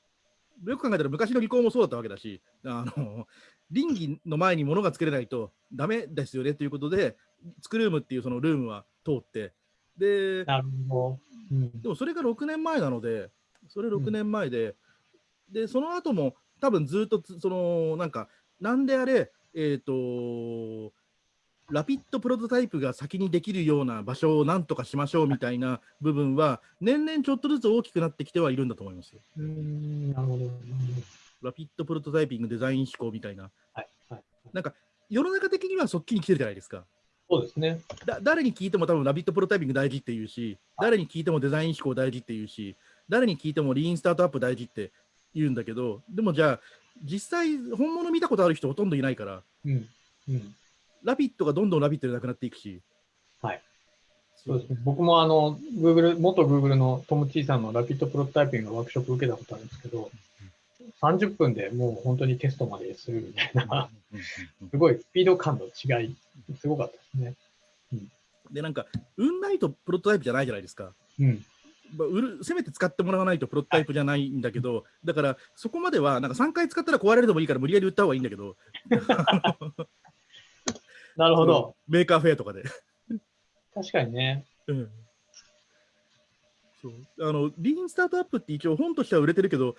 よく考えたら昔の離婚もそうだったわけだし、あの倫理の前に物が作れないとダメですよねということで、スクルームっていうそのルームは通って、で、なるほど。うん、でもそれが6年前なので、それ6年前で、うん、で、その後も多分ずっとその、なんか、なんであれ、えっ、ー、と、ラピッドプロトタイプが先にできるような場所をなんとかしましょうみたいな部分は、年々ちょっとずつ大きくなってきてはいるんだと思います。うんなるほど。ラピッドプロトタイピング、デザイン思考みたいな。はいはい、なんか、世の中的にはそっちに来てるじゃないですか。そうですね。だ誰に聞いても多分ラビットプロトタイピング大事って言うし、誰に聞いてもデザイン思考大事って言うし、誰に聞いてもリーンスタートアップ大事って言うんだけど、でもじゃあ、実際、本物見たことある人ほとんどいないから、うんうん、ラビットがどんどんラビットでなくなっていくし。はい。そうですね。僕もあの、Google、元 Google のトム・チーさんのラピッドプロトタイピングのワークショップ受けたことあるんですけど、30分でもう本当にテストまでするみたいな、すごいスピード感の違い、すごかったですね。うん、で、なんか、運ないとプロトタイプじゃないじゃないですか。うんまあ、売るせめて使ってもらわないとプロトタイプじゃないんだけど、はい、だからそこまではなんか3回使ったら壊れるでもいいから無理やり売った方がいいんだけど なるほど。 Maker Faire とかで。確かにね、うん、そう。あの lean startup って一応本としては売れてるけど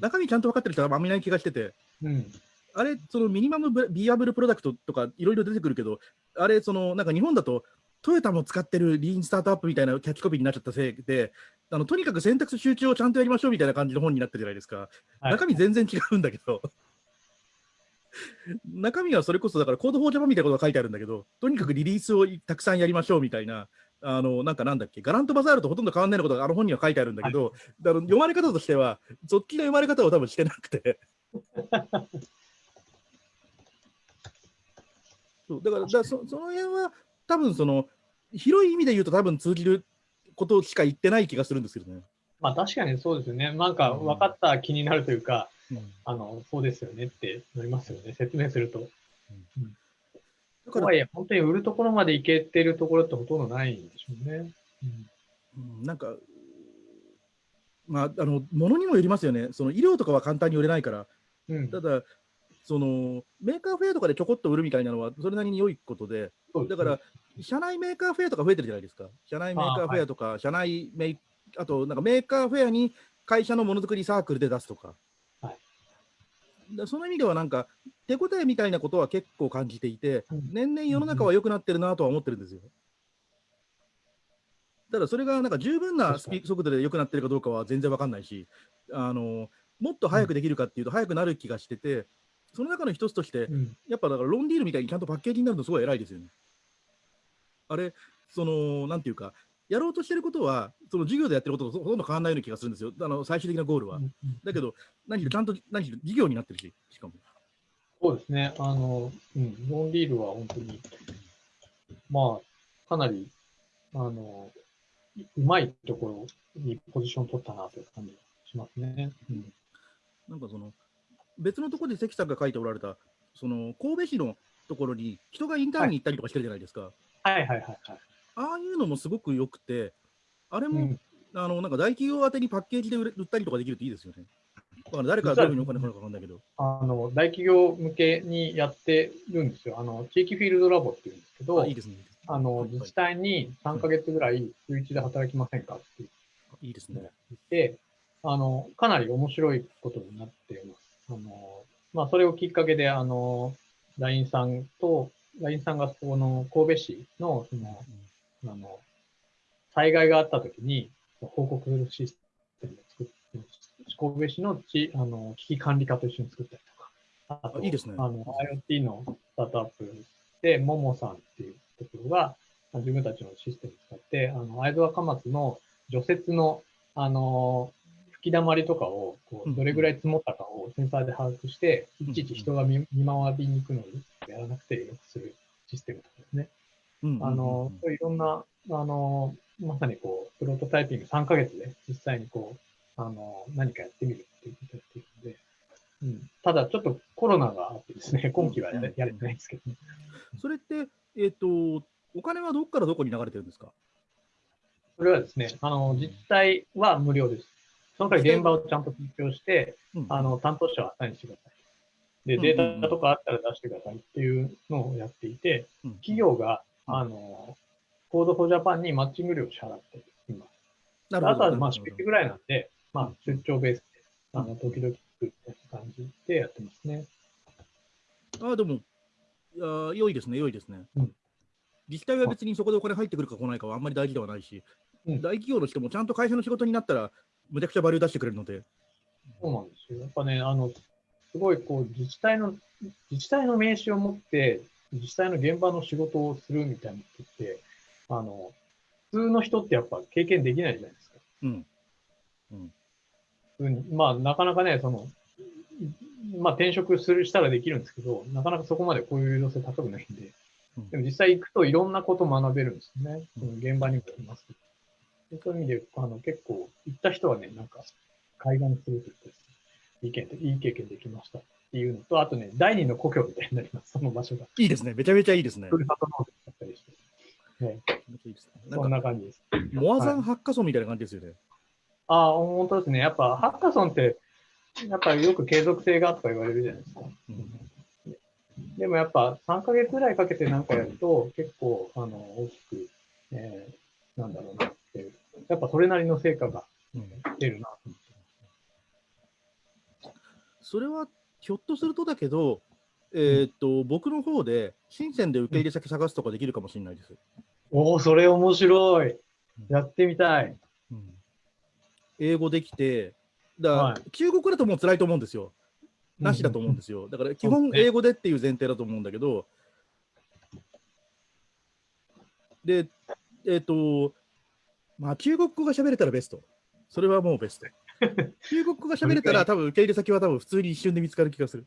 中身ちゃんと分かってる人はあんまりない気がしてて、うん、あれ、その minimum viable product とかいろいろ出てくるけど、あれ、そのなんか日本だとトヨタも使ってる lean startup みたいなキャッチコピーになっちゃったせいで、あのとにかく選択し集中をちゃんとやりましょうみたいな感じの本になってるじゃないですか。はい、中身全然違うんだけど。中身はそれこそだから Code for Japan みたいなことが書いてあるんだけど、とにかくリリースをたくさんやりましょうみたいな、あの、なんかなんだっけ、伽藍とバザールとほとんど変わんないことがあの本には書いてあるんだけど、はい、だ読まれ方としては、そっちの読まれ方を多分してなくて。そうだからだそその辺は多分その広い意味で言うと多分通じることしか言ってない気がするんですけどね。まあ確かにそうですよね。なんか分かった気になるというか、うん、あのそうですよねってなりますよね。説明すると。うん、だから、はい本当に売るところまでいけてるところってほとんどないんでしょうね。うん、なんか、まあ、あの、ものにもよりますよね。その医療とかは簡単に売れないから。うん、ただ、その Maker Faire とかでちょこっと売るみたいなのは、それなりに良いことで、だから、社内 Maker Faire とか増えてるじゃないですか。社内 Maker Faire とか、社内メイあと、なんか Maker Faire に会社のものづくりサークルで出すとか。その意味では、なんか、手応えみたいなことは結構感じていて、うん年々世の中は良くなってるなとは思ってるんですよ。ただ、それがなんか十分なスピ確速度で良くなってるかどうかは全然わかんないし、あのもっと早くできるかっていうと、早くなる気がしてて、その中の一つとして、うんやっぱだからロンディールみたいにちゃんとパッケージになるのすごい偉いですよね。あれ、その、なんていうか、やろうとしてることは、その授業でやってることとほとんど変わらないような気がするんですよ、あの最終的なゴールは。だけど、何しろちゃんと何しろ事業になってるし、しかも。そうですね。あの、うん、ロンリールは本当に、まあ、かなり、あの、いうまいところにポジション取ったなという感じがしますね。うん、なんかその、別のところで関さんが書いておられた、その神戸市のところに人がインターンに行ったりとかしてるじゃないですか。はいはいはいはい。ああいうのもすごく良くて、あれも、うんあのなんか大企業宛てにパッケージで売れ売ったりとかできるといいですよね。だから誰からどういうふうにお金かかるか分かんないけど。あの、大企業向けにやってるんですよ。あの、地域フィールドラボっていうんですけど、あいいですね。あの、はい自治体に3ヶ月ぐらい週1で働きませんかって言いいですね。って、あの、かなり面白いことになっています。あの、まあ、それをきっかけで、あの、LINE さんと、LINE さんがこの神戸市の、その、あの、災害があった時に報告するシステムを作って、神戸市のちあの危機管理課と一緒に作ったりとか、あとあいいですねあの IoT のスタートアップで、ももさんっていうところが、あ自分たちのシステムを使って、あの、会津若松の除雪の、あの、吹き溜まりとかをこうどれぐらい積もったかをセンサーで把握して、うんいちいち人が見見回りに行くのにやらなくてよくするシステムとかですね。うんあの、いろんな、あの、まさにこう、プロトタイピング3ヶ月で実際にこう、あの、何かやってみるっていうことっているので、うん、ただちょっとコロナがあってですね、今期はやれやれてないんですけど。ね。それって、えっ、と、お金はどこからどこに流れてるんですか？それはですね、あの、実際は無料です。その代わり現場をちゃんと提供して、うん。あの、担当者はアサインしてください。で、うんデータとかあったら出してくださいっていうのをやっていて、うん企業が、うんあの、 Code for Japan にマッチング料を支払っています。なるほど。あとはまあ、出費ぐらいなんで、まあ、出張ベースで、あの、時々作って感じでやってますね。あでも、いやー良いですね、良いですね。うん自治体は別にそこでお金入ってくるか来ないかはあんまり大事ではないし、うん大企業の人もちゃんと会社の仕事になったら、むちゃくちゃバリュー出してくれるので、そうなんですよ。やっぱね、あの、すごいこう、自治体の、自治体の名刺を持って、自治体の現場の仕事をするみたいなことって、あの、普通の人ってやっぱ経験できないじゃないですか。うん。普通にまあ、なかなかね、その、まあ、転職するしたらできるんですけど、なかなかそこまでこういう誘導性高くないんで、うん。でも実際行くといろんなこと学べるんですよね。うん。その現場にもいますけど。でそういう意味で、あの、結構、行った人はね、なんか、海岸するというかですね、いい経験、いい経験できましたっていうのと、あとね、第二の故郷みたいになります、その場所が。いいですね、めちゃめちゃいいですね。ふるさと納税だったりして。ね、いいですねそなんんか、な感じです。モアザンハッカソンみたいな感じですよね。ああ、本当ですね。やっぱ、ハッカソンって、やっぱりよく継続性がとか言われるじゃないですか。うんでもやっぱ3ヶ月ぐらいかけてなんかやると、結構、あの、大きく、えーなんだろうなっていう。やっぱそれなりの成果がうん出るなと思って。それはひょっとするとだけど、えーっと、僕の方で、深センで受け入れ先探すとかできるかもしれないです。おお、それ面白い。やってみたい。うん英語できて、だから、はい中国だともう辛いと思うんですよ。なしだと思うんですよ。だから基本英語でっていう前提だと思うんだけど、で、えっ、と、まあ中国語が喋れたらベスト。それはもうベスト。中国語が喋れたら多分受け入れ先は多分普通に一瞬で見つかる気がする。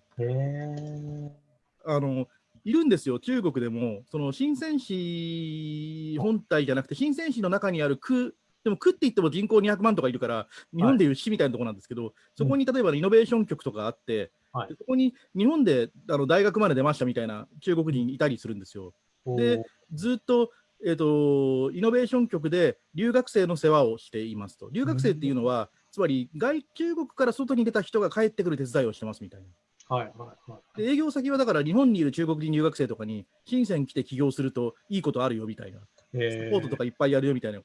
あの、いるんですよ、中国でも、その深セン市本体じゃなくて、深セン市の中にある区、でも区って言っても人口200万とかいるから、日本でいう市みたいなところなんですけど、そこに例えばイノベーション局とかあって、はい。でそこに日本であの大学まで出ましたみたいな中国人いたりするんですよ。でずっと,、えー、とイノベーション局で留学生の世話をしていますと。留学生っていうのは、つまり外中国から外に出た人が帰ってくる手伝いをしてますみたいな。はいはいはい。で営業先はだから日本にいる中国人留学生とかに、深セン来て起業するといいことあるよみたいな、サえポートとかいっぱいやるよみたいな。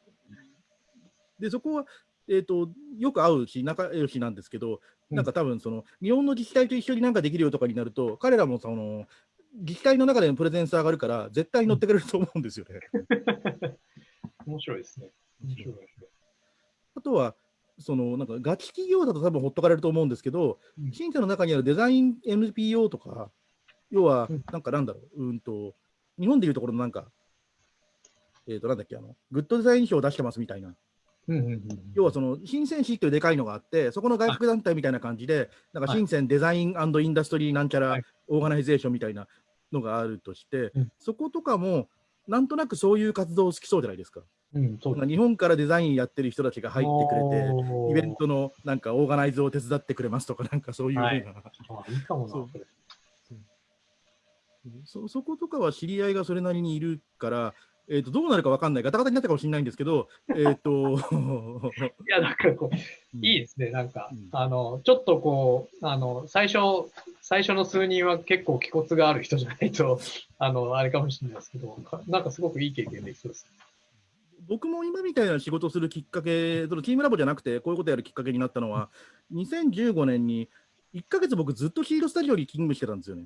で、そこは、えー、とよく会うし、仲良しなんですけど、うんなんか多分その、日本の自治体と一緒になんかできるよとかになると、彼らもその自治体の中でのプレゼンス上がるから、絶対に乗ってくれると思うんですよね。面白いですね。面白い面白い。あとは、そのなんかガチ企業だと多分ほっとかれると思うんですけど、うん。深センの中にあるデザイン NPO とか、要はうん、なんかなんだろう、うんと、日本でいうところのなんか、えっ、と、なんだっけ、あの、グッドデザイン賞を出してますみたいな。うんうんうん、要はその、深セン市っていうでかいのがあって、そこの外郭団体みたいな感じで、なんか深センデザインインダストリーなんちゃらはい。オーガナイゼーションみたいなのがあるとしてうん、そことかも、なんとなくそういう活動好きそうじゃないですか。うん、そう日本からデザインやってる人たちが入ってくれて、イベントのなんかオーガナイズを手伝ってくれますとか、なんかそういうふうな、はい。あいいかもな、そう。そことかは知り合いがそれなりにいるから、えー、とどうなるか分かんない、ガタガタになったかもしれないんですけど、えっ、と、いや、なんかこう、いいですね、なんか、うん。あの、ちょっとこう、あの、最初、最初の数人は結構気骨がある人じゃないと、あの、あれかもしれないですけど、かなんかすごくいい経験できそうです。僕も今みたいな仕事をするきっかけ、そのチームラボじゃなくて、こういうことやるきっかけになったのは、2015年に1ヶ月僕ずっと Seeed Studio に勤務してたんですよね。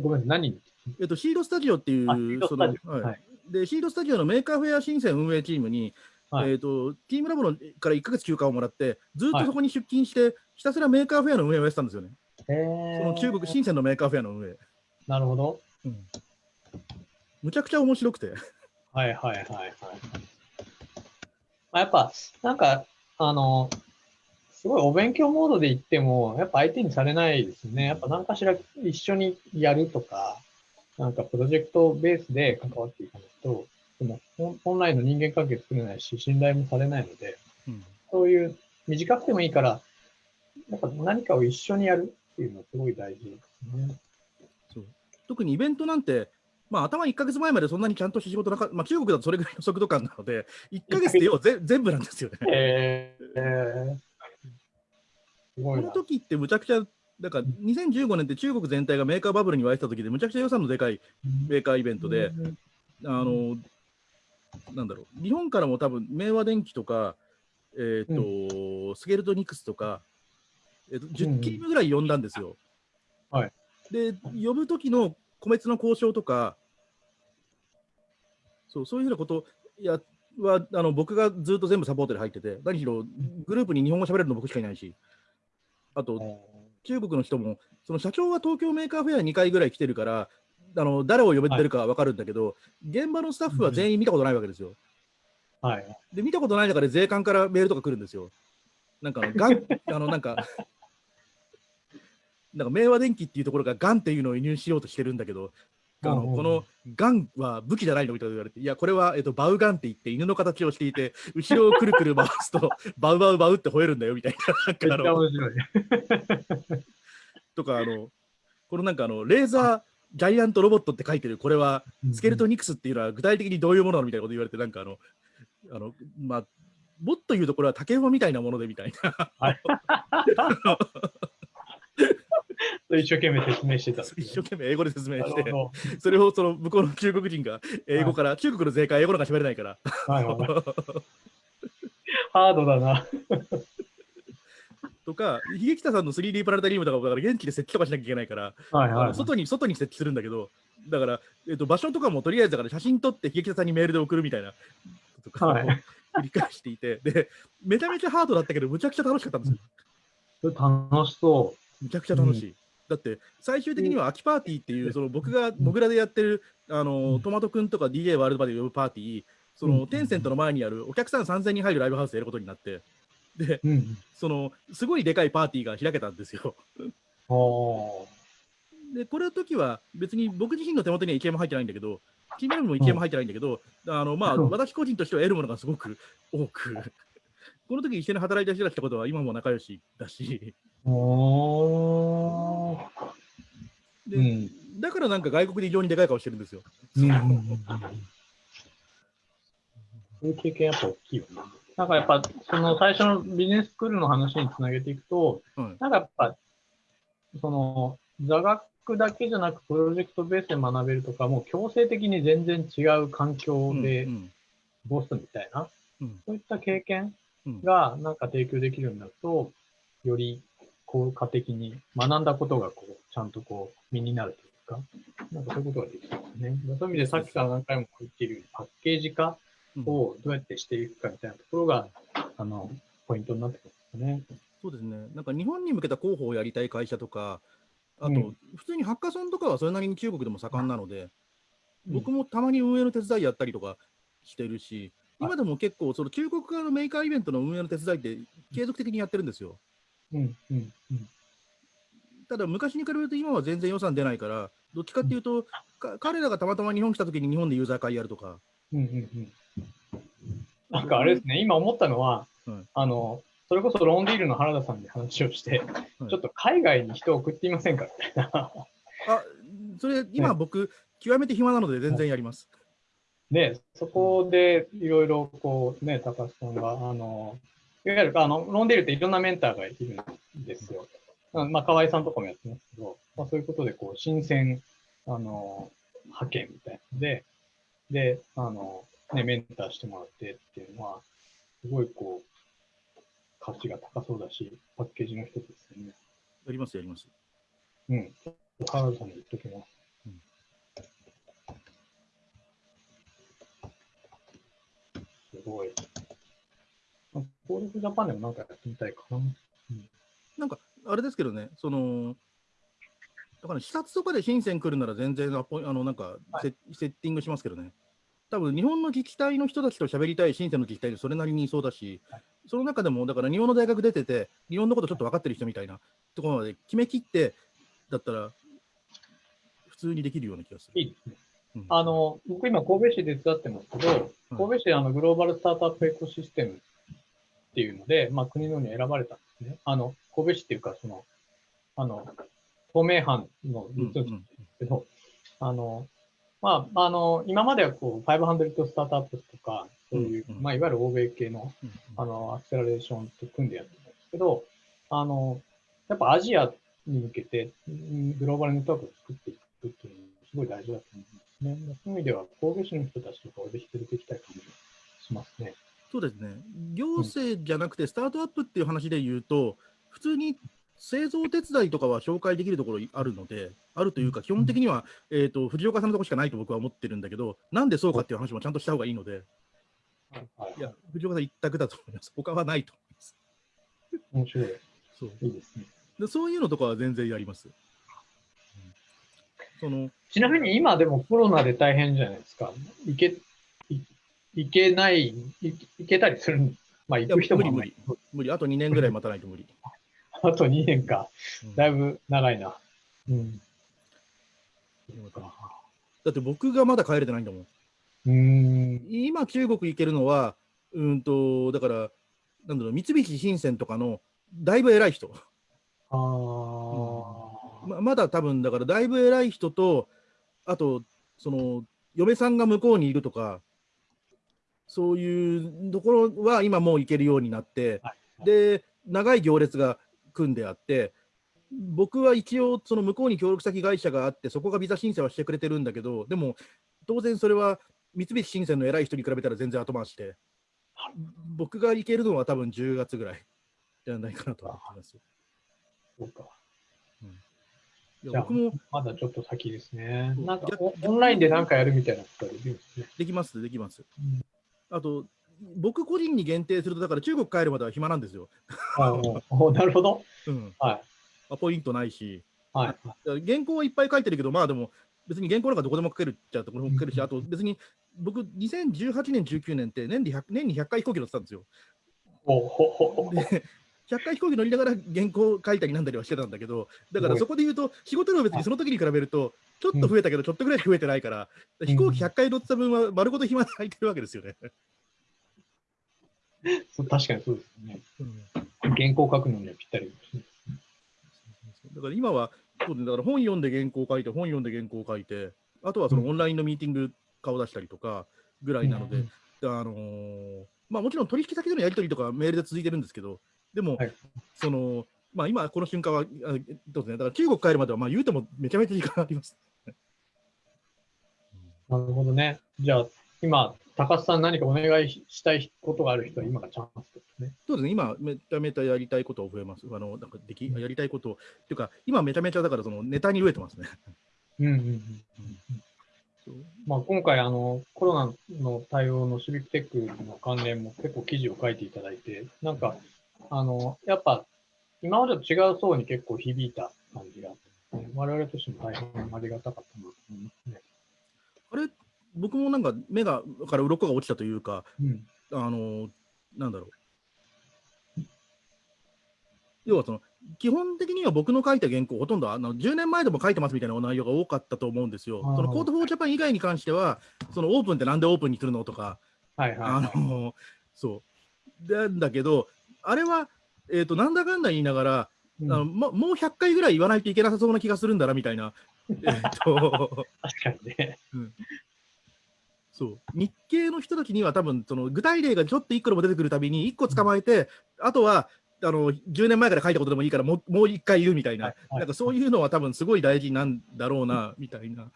ごめん、何？にえっと、 Seeed Studio っていう、そのはいで、 Seeed Studio の Maker Faire 深セン運営チームに、はいえっと、チームラボのから1ヶ月休暇をもらって、ずっとそこに出勤して、ひたすら Maker Faire の運営をやってたんですよね。へその中国、深センの Maker Faire の運営。なるほど。うんむちゃくちゃ面白くて。はいはいはいはい。あやっぱ、なんか、あの、すごいお勉強モードで言っても、やっぱ相手にされないですね。やっぱ何かしら一緒にやるとか、なんかプロジェクトベースで関わっていかないと、でも本本来の人間関係作れないし、信頼もされないので、うんそういう短くてもいいから、やっぱ何かを一緒にやるっていうのはすごい大事ですね。そう特にイベントなんて、まあ、頭1ヶ月前までそんなにちゃんと仕事なかった、まあ、中国だとそれぐらいの速度感なので、1ヶ月で要はぜ全部なんですよね。えー、この。時ってむちゃくちゃ、だから2015年って中国全体がメーカーバブルに沸いてた時で、むちゃくちゃ予算のでかいメーカーイベントで、あの、なんだろう、日本からも多分、明和電機とか、えっ、と、スケルトニクスとか、えっ、と、うん10チームぐらい呼んだんですよ。はい。で、呼ぶ時の個別の交渉とか、そうそういうふうなことやはあの僕がずっと全部サポートで入ってて、何しろグループに日本語喋れるの僕しかいないし、あと中国の人も、その社長は東京 Maker Faire 2回ぐらい来てるから、あの誰を呼べてるかは分かるんだけど、現場のスタッフは全員見たことないわけですよ。はい。で、見たことない中で税関からメールとか来るんですよ。なんかあの、ガン、あの、なんか、なんか明和電機っていうところがガンっていうのを輸入しようとしてるんだけど、あのこのガンは武器じゃないのみたいな言われて、いや、これは、えっと、バウガンって言って犬の形をしていて、後ろをくるくる回すと、バウバウバウって吠えるんだよみたいな。なんかあの。とか、あの、このなんかあの、レーザージャイアントロボットって書いてる、これは、スケルトニクスっていうのは具体的にどういうものなのみたいなこと言われて、なんかあの、あの、まあ、もっと言うとこれは竹馬みたいなものでみたいな。一生懸命説明してた。一生懸命英語で説明して、それをその向こうの中国人が英語から、中国の税関英語なんか喋れないから、どはいはい。ハードだな。とか、秀北さんの 3D プラネタリウムとかもだから現地で設置とかしなきゃいけないから、はいあの外に外に設置するんだけど、だから、えっと場所とかもとりあえずだから写真撮って秀北さんにメールで送るみたいな。とか繰り返していて、で、めちゃめちゃハードだったけど、むちゃくちゃ楽しかったんですよ。楽しそむちゃくちゃ楽しい。だって最終的には秋パーティーっていう、その僕がモグラでやってるあの、トマトくんとか DJ ワールドバで呼ぶパーティー、その、うん。テンセントの前にあるお客さん3000人入るライブハウスでやることになって、で。そのすごいでかいパーティーが開けたんですよ。おで、これの時は別に僕自身の手元には意見も入ってないんだけど、チームラボも意見も入ってないんだけど、あのまあ、うん。私個人としては得るものがすごく多く、この時一緒に働いた人たちってことは今も仲良しだし、でうん。だからなんか外国で異常にでかい顔してるんですよ。うんうんうんうんそういう経験やっぱ大きいよね。なんかやっぱ、その最初のビジネススクールの話につなげていくと、はいなんかやっぱ、その、座学だけじゃなくプロジェクトベースで学べるとか、もう強制的に全然違う環境でうん過ごすみたいな、うんそういった経験うんがなんか提供できるようになると、より効果的に学んだことがこう、ちゃんとこう、身になるというか、なんかそういうことができそうですね。そういう意味でさっきから何回も言っているように、パッケージ化うんをどうやってしていくかみたいなところが、あの、ポイントになってくるんですね。そうですね。なんか日本に向けた広報をやりたい会社とか、あと、うん普通にハッカソンとかはそれなりに中国でも盛んなので、うん僕もたまに運営の手伝いやったりとかしてるし、はい今でも結構、その中国側のメーカーイベントの運営の手伝いって継続的にやってるんですよ。うん、うん、うん。ただ、昔に比べると今は全然予算出ないから、どっちかっていうと、か彼らがたまたま日本来た時に日本でユーザー会やるとか、うんうんうんなんかあれですね、今思ったのは、はいあの、それこそロンディールの原田さんに話をして、はいちょっと海外に人を送ってみませんか？みたいな。あそれ、今僕、極めて暇なので全然やります。で、そこでいろいろこうね、高橋さんが、あの、いわゆるあのロンディールっていろんなメンターがいるんですよ。うんまあ、河合さんとかもやってますけど、まあ、そういうことで、こう、新鮮、あの、派遣みたいなので、で、あの、ね、メンターしてもらってっていうのは、すごいこう、価値が高そうだし、パッケージの一つですよね。やります、やります。うん。原田さんに言っときます。すごい。まあコールフジャパンでもなんかやってみたいかな。なんか、あれですけどね、その、だから視察とかで深セン来るなら全然アポイあのなんかセ,、セッティングしますけどね。多分日本の自治体の人たちと喋りたい深センの自治体でそれなりにいそうだし、はいその中でも、だから日本の大学出てて、日本のことちょっと分かってる人みたいなところまで決めきって、だったら、普通にできるような気がする。いいですね。うん。あの、僕今神戸市で手伝ってますけど、神戸市であのグローバルスタートアップエコシステムっていうので、まあ国のに選ばれたんですね。あの、神戸市っていうか、その、あの、透明版のうん実務ですけど、あの、まあ、あの、今まではこう、500スタートアップとか、そういう、まあ、いわゆる欧米系のうんあの、アクセラレーションと組んでやってるんですけど、あの、やっぱアジアに向けて、うんグローバルネットワークを作っていくっていうのがすごい大事だと思うんですね。そういう意味では、神戸市の人たちとかをぜひ連れてきたい感じがしますね。そうですね。行政じゃなくて、スタートアップっていう話で言うと、普通に製造手伝いとかは紹介できるところあるので、あるというか、基本的には、えー、と藤岡さんのところしかないと僕は思ってるんだけど、なんでそうかっていう話もちゃんとした方がいいので、はいいや、藤岡さん一択だと思います。他はないと思います。面白い。そういいですね。でそういうのとかは全然やります。うんそのちなみに今でもコロナで大変じゃないですか？行け、い行けない、い行けたりするんまあ行く人も無理無理無理、あと2年ぐらい待たないと無理。あと2年か。うんだいぶ長いな。うん。だって僕がまだ帰れてないんだもん。うーん。今、中国行けるのは、うんと、だから、なんだろう、三菱新鮮とかのだいぶ偉い人。ああ、ままだ多分、だからだいぶ偉い人と、あと、その、嫁さんが向こうにいるとか、そういうところは今もう行けるようになって、はいで、長い行列が組んであって、僕は一応、その向こうに協力先会社があって、そこがビザ申請はしてくれてるんだけど、でも、当然それは三菱新鮮の偉い人に比べたら全然後回しで、僕が行けるのは多分10月ぐらいじゃないかなと思ってます。そうか。いや僕もまだちょっと先ですね。なんか逆オオンラインで何かやるみたいなことはできるんですね。できます、できます。うんあと、僕個人に限定すると、だから中国帰るまでは暇なんですよ。あなるほど。うん。はい。アポイントないし、はい。原稿はいっぱい書いてるけど、まあでも、別に原稿なんかどこでも書けるっちゃどこでも書けるし、うんあと別に僕、2018年、19年って年で100年に100回飛行機乗ってたんですよ。ほほほほで100回飛行機乗りながら原稿書いたりなんだりはしてたんだけど、だからそこで言うと、仕事量別にその時に比べると、ちょっと増えたけど、ちょっとぐらい増えてないから、飛行機100回乗ってた分は丸ごと暇で空いてるわけですよね。確かにそうですね。うん。原稿書くのにはぴったり。ですね。だから今は、そうね。だから本読んで原稿書いて、本読んで原稿書いて、あとはそのオンラインのミーティング顔出したりとかぐらいなので、うんあのーまあ、もちろん取引先とのやり取りとかメールで続いてるんですけど、でも、はいそのまあ今この瞬間は、あどうですね、だから中国帰るまではまあ言うてもめちゃめちゃ時間あります。なるほどね。じゃあ、今、高須さん何かお願いしたいことがある人は今がチャンスですね。そうですね、今、めちゃめちゃやりたいことを増えます。あのなんかできやりたいことを、っていうか、今めちゃめちゃだからそのネタに飢えてますね。うんうんうん。まあ、今回あの、コロナの対応のシビックテックの関連も結構記事を書いていただいて、なんか、あの、やっぱ、今までと違う層に結構響いた感じがあって、ね、我々としても大変ありがたかったなと思いますね。あれ、僕もなんか目がから鱗が落ちたというか、うん。あの、なんだろう。要はその、基本的には僕の書いた原稿、ほとんどあの10年前でも書いてますみたいなお内容が多かったと思うんですよ。その Code for Japan 以外に関しては、そのオープンってなんでオープンにするのとか、はいはい、あはい。の、そう。なんだけど、あれは、えっ、と、なんだかんだ言いながら、うんあのま、もう100回ぐらい言わないといけなさそうな気がするんだな、みたいな。えっ、と、確かにね。そう。日系の人たちには多分、その具体例がちょっと1個でも出てくるたびに、1個捕まえて、あとは、あの、10年前から書いたことでもいいから、もう、もう1回言うみたいな、はいはいなんかそういうのは多分すごい大事なんだろうな、みたいな。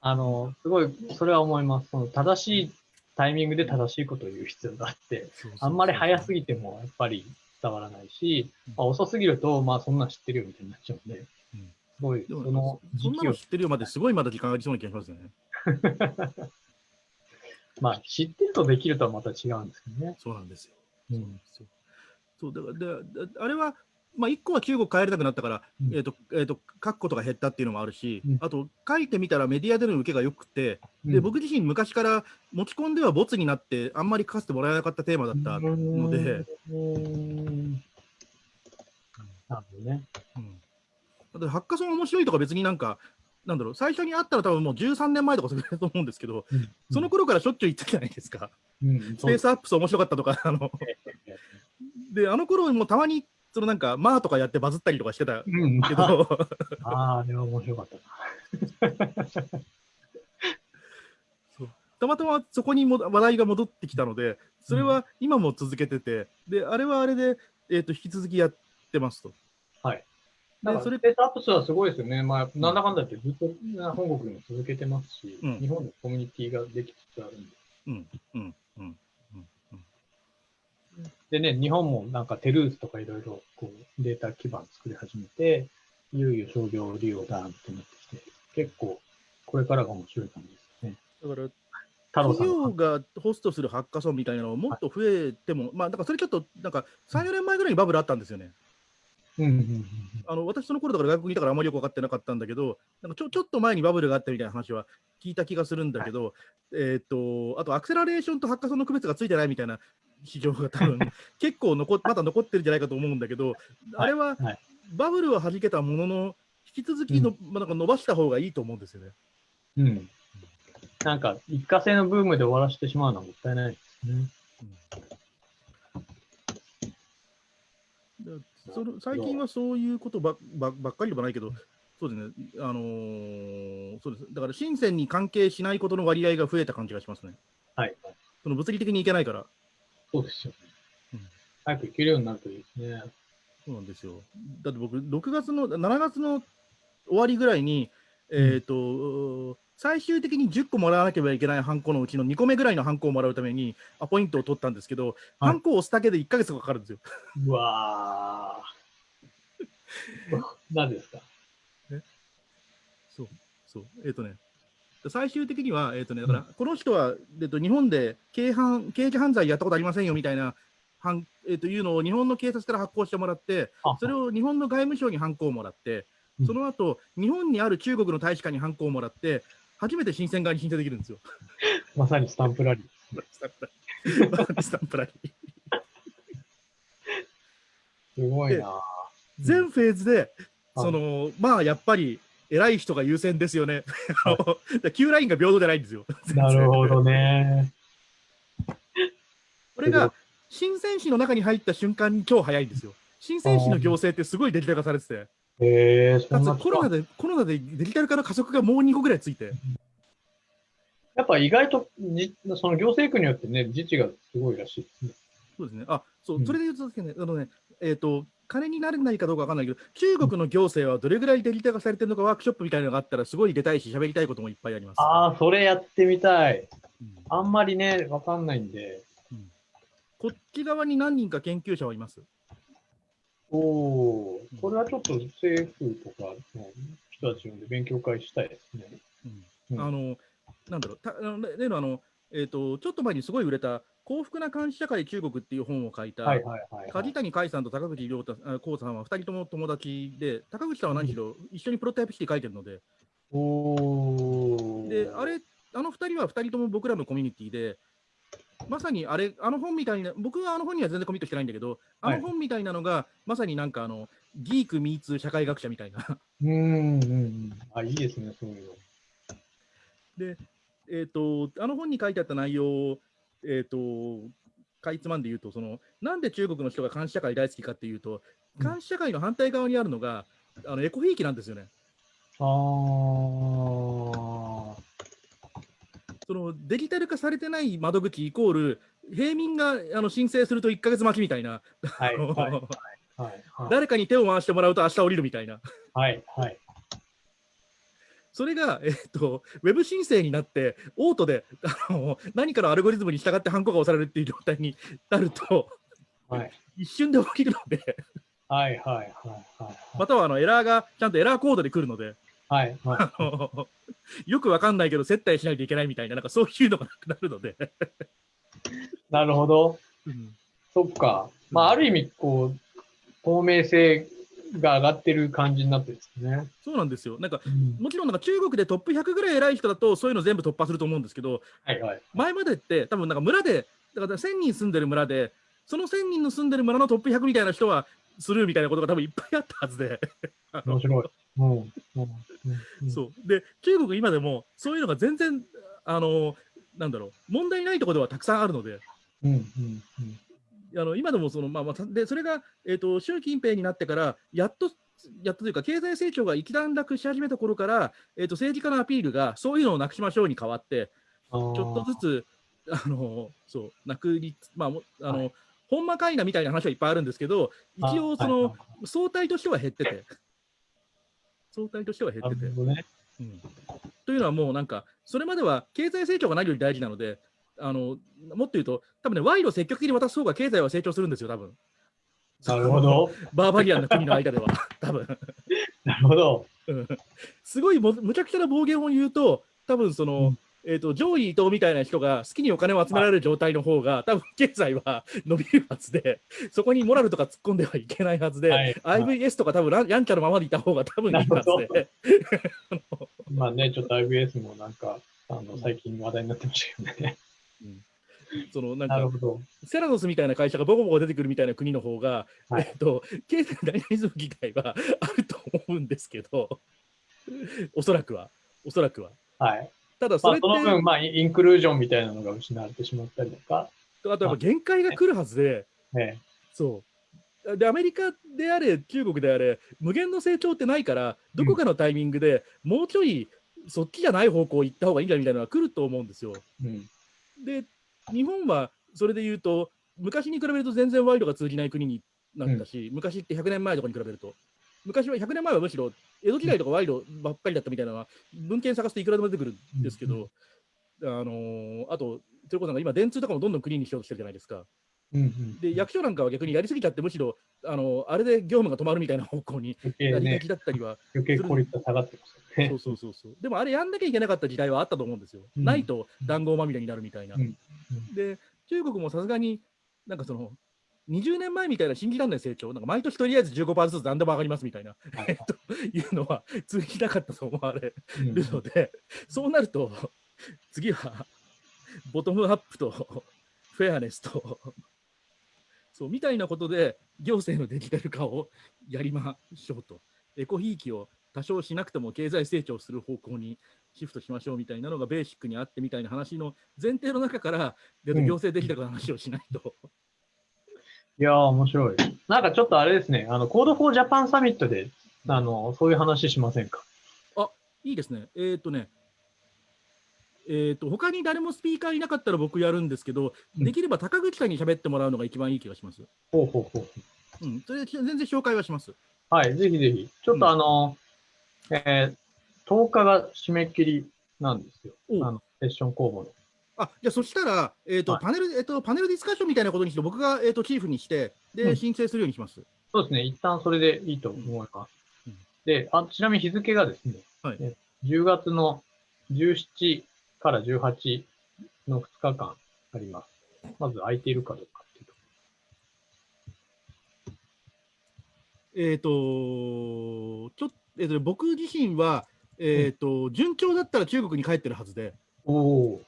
あの、すごい、それは思います。その正しいタイミングで正しいことを言う必要があって、あんまり早すぎぎてもやっぱり伝わらないしうん、まあ、遅すぎると、まあそんなん知ってるよみたいになっちゃうんで、うんすごい、そのそんな時期を、の知ってるよまですごいまだ時間ありそうな気がしますね。まあ知ってるとできるとはまた違うんですけどね。そうなんですよ。うんそうなんですよ。そうだからでであれは、まあ、1個は中国帰れなくなったから、うん。えーとえー、と書くことが減ったっていうのもあるし、うん。あと書いてみたらメディアでの受けが良くて、でうん。僕自身昔から持ち込んではボツになってあんまり書かせてもらえなかったテーマだったので、うーん。なるほどね。うん。ハッカソン面白いとか別になんか、なんだろう、最初に会ったら多分もう13年前とかそれと思うんですけど、うん。その頃からしょっちゅう言ってたじゃないですか。うん、スペースアップス面白かったとか、あの、で、あの頃もたまに、そのなんか、まあとかやってバズったりとかしてたうん、けど、ああ、あれは面白かったな。たまたまそこにも話題が戻ってきたので、それは今も続けてて、で、あれはあれで、えっ、と、引き続きやってますと。はい。でそれペースアップスはすごいですよね。まあ、なんだかんだ言ってずっと本国にも続けてますし、うん日本のコミュニティができつつあるんで。うん、うん、うん。でね、日本もなんかテルーズとかいろいろこうデータ基盤作り始めて、いよいよ商業利用だってなってきて、結構これからが面白い感じですね。だから、企業がホストするハッカソンみたいなのをもっと増えても、まあ、だからそれちょっと、なんか、3、4年前ぐらいにバブルあったんですよね。あの私、その頃だから外国にいたからあんまりよく分かってなかったんだけど、なんかちょちょっと前にバブルがあったみたいな話は聞いた気がするんだけど、えっ、と、あとアクセラレーションとハッカソンの区別がついてないみたいな市場が多分結構残っまだ残ってるんじゃないかと思うんだけど、あれははいバブルは弾けたものの、引き続きの、まあなんか伸ばした方がいいと思うんですよね。うん。うん。なんか一過性のブームで終わらせてしまうのはもったいないですね。でその最近はそういうことばばばっかりではないけど、そうですね、あのーそうです。だから、深センに関係しないことの割合が増えた感じがしますね。はい。その物理的にいけないから。そうですよね。うん早く行けるようになるといいですね。そうなんですよ。だって僕、6月の、7月の終わりぐらいに、えっ、と、最終的に10個もらわなければいけないハンコのうちの2個目ぐらいのハンコをもらうためにアポイントを取ったんですけど、はいハンコを押すだけで1ヶ月かかるんですよ。うわー。何ですか？そう、そう。えっ、とね、最終的には、えっ、とね、だから、この人は、えっと、日本で軽犯、刑事犯罪やったことありませんよみたいな、はんえっというのを日本の警察から発行してもらって、あ。それを日本の外務省にハンコをもらって、その後、日本にある中国の大使館にハンコをもらって、初めて新鮮側に申請できるんですよ。まさにスタンプラリー。スタンプラリー。スタンプラリー。すごいな。全フェーズで、はいその、まあ、やっぱり、偉い人が優先ですよね。あの だから Q ラインが平等じゃないんですよ。なるほどね。これが、新鮮市の中に入った瞬間に超早いんですよ。新鮮市の行政ってすごいデジタル化されてて、へえそかんなつコロナで、コロナでデジタル化の加速がもう2個ぐらいついて、やっぱ意外とじ、その行政区によってね、自治がすごいらしいですね。そうですね。あ、そうう、んそれで言うとですね、あのね、えっ、と、金にならないかどうかわかんないけど、中国の行政はどれぐらいデジタル化されてるのか、ワークショップみたいなのがあったら、すごい出たいし、喋りたいこともいっぱいあります。ああ、それやってみたい。うんあんまりね、わかんないんで。こっち側に何人か研究者はいます？おお、これはちょっと政府とかの人たち呼んで勉強会したいですね。うんあの、なんだろう、た例のあの、えっ、と、ちょっと前にすごい売れた、幸福な監視社会中国っていう本を書いた、はいはいはい、はい。梶谷海さんと高口亮太あ光さんは2人とも友達で、高口さんは何しろ一緒にプロトタイプ式書いてるので、おお。で、あれ、あの2人は2人とも僕らのコミュニティで、まさにあれ、あの本みたいな、僕はあの本には全然コミットしてないんだけど、あの本みたいなのが、まさになんかあの、ギークミーツ社会学者みたいな。うんうんうん。あ、いいですね、そういうの。で、えっ、と、あの本に書いてあった内容を、えっ、と、かいつまんで言うと、その、なんで中国の人が監視社会大好きかっていうと、うん監視社会の反対側にあるのが、あのエコひいきなんですよね。ああ。そのデジタル化されてない窓口イコール、平民があの申請すると1ヶ月待ちみたいな、はいはい はいはい。誰かに手を回してもらうと明日降りるみたいな、はいはい。それが、えっと、ウェブ申請になって、オートであの何かのアルゴリズムに従ってハンコが押されるっていう状態になると、はい一瞬で起きるので、はいはいはいはい。またはあのエラーがちゃんとエラーコードで来るので、はいはい。あのよくわかんないけど、接待しないといけないみたいな、なんかそういうのがなくなるので。なるほど。うんそっか。まあ、ある意味、こう、透明性が上がってる感じになってるんですね。そうなんですよ。なんか、うんもちろんなんか中国でトップ100ぐらい偉い人だと、そういうの全部突破すると思うんですけど、はいはい。前までって、多分なんか村で、だから1000人住んでる村で、その1000人の住んでる村のトップ100みたいな人はスルーみたいなことが多分いっぱいあったはずで、面白い。うん。うんうんそう。で、中国今でもそういうのが全然、あの、なんだろう、問題ないところではたくさんあるので、うんうんうん。あの今でもその、まあまあ、でそれが、えー、と習近平になってから、やっと、やっとというか、経済成長が一段落し始めた頃から、えー、と政治家のアピールが、そういうのをなくしましょうに変わって、ちょっとずつ、あのそう、なくりつ、まあ、もあの、ほんまかいなみたいな話はいっぱいあるんですけど、一応、その、相対としては減ってて、相対としては減なってて。うん。というのはもうなんか、それまでは経済成長が何より大事なので、あのもっと言うと、多分ね、賄賂を積極的に渡す方が経済は成長するんですよ、多分。なるほど。バーバリアンな国の間では、多分。なるほど。うん。すごいもむちゃくちゃな暴言を言うと、多分その、うん。えー、と上位伊藤みたいな人が好きにお金を集められる状態の方が、多分経済は 伸びるはずで、そこにモラルとか突っ込んではいけないはずで、はい。IVS とか多分ランやんちゃのままでいた方が多分いいはずで、まあね、ちょっと IBS もなんか、あの、最近話題になってましたけどね。そのなんか。セラノスみたいな会社がボコボコ出てくるみたいな国の方が、はいえっと、経済ダイナミズム自体は あると思うんですけど、おそらくは、おそらくは。はい。ただ、それって、まあ、その分、まあ、インクルージョンみたいなのが失われてしまったりとか、あとやっぱ限界が来るはずで、ね、そう。で、アメリカであれ、中国であれ、無限の成長ってないから、どこかのタイミングでもうちょい、そっちじゃない方向行った方がいいんだみたいなのが来ると思うんですよ。うん。で、日本はそれで言うと、昔に比べると全然賄賂が通じない国になったし、昔って100年前とかに比べると、昔は100年前はむしろ江戸時代とか賄賂ばっかりだったみたいなのは、文献探すといくらでも出てくるんですけど、あのーあと、それこそなんか今、電通とかもどんどんクリーンにしようとしてるじゃないですか。うんうん。で、役所なんかは逆にやりすぎちゃって、むしろ、あのあれで業務が止まるみたいな方向に余計ねやりがち、だったりは、余計効率が下がってますよね。そうそうそうそう。でもあれやんなきゃいけなかった時代はあったと思うんですよ。うんないと談合まみれになるみたいな。うんうんで、中国もさすがになんかその、20年前みたいな信じられない成長、なんか毎年とりあえず15%ずつ何でも上がりますみたいな、はいえっ と、いうのは通じなかったと思われうんるので、そうなると、次はボトムアップとフェアネスと、そうみたいなことで行政のデジタル化をやりましょうと。エコひいきを多少しなくても経済成長する方向にシフトしましょうみたいなのがベーシックにあってみたいな話の前提の中から、行政デジタル化の話をしないと。いやー、面白い。なんかちょっとあれですね、あの、 Code for Japan Summit で、あの、そういう話しませんか？いいですね。えーっ、とね、えーっ、と、他に誰もスピーカーいなかったら僕やるんですけど、うんできれば高口さんに喋ってもらうのが一番いい気がします。ほうほうほう。うん、それで全然紹介はします。はい、ぜひぜひ。ちょっとあの、えー10日が締め切りなんですよ。あの、セッション公募の。あじゃあそしたら、えーとはいパネルえーと、パネルディスカッションみたいなことにして、僕が、えー、とチーフにして、で、うん申請するようにします。そうですね、一旦それでいいと思います。うんであ、ちなみに日付がですね、はいえ10月の17から18の2日間あります。まず空いているかどうかっていうと。えっ、と、ちょっえーとね僕自身は、えっ、と、順調だったら中国に帰ってるはずで、おお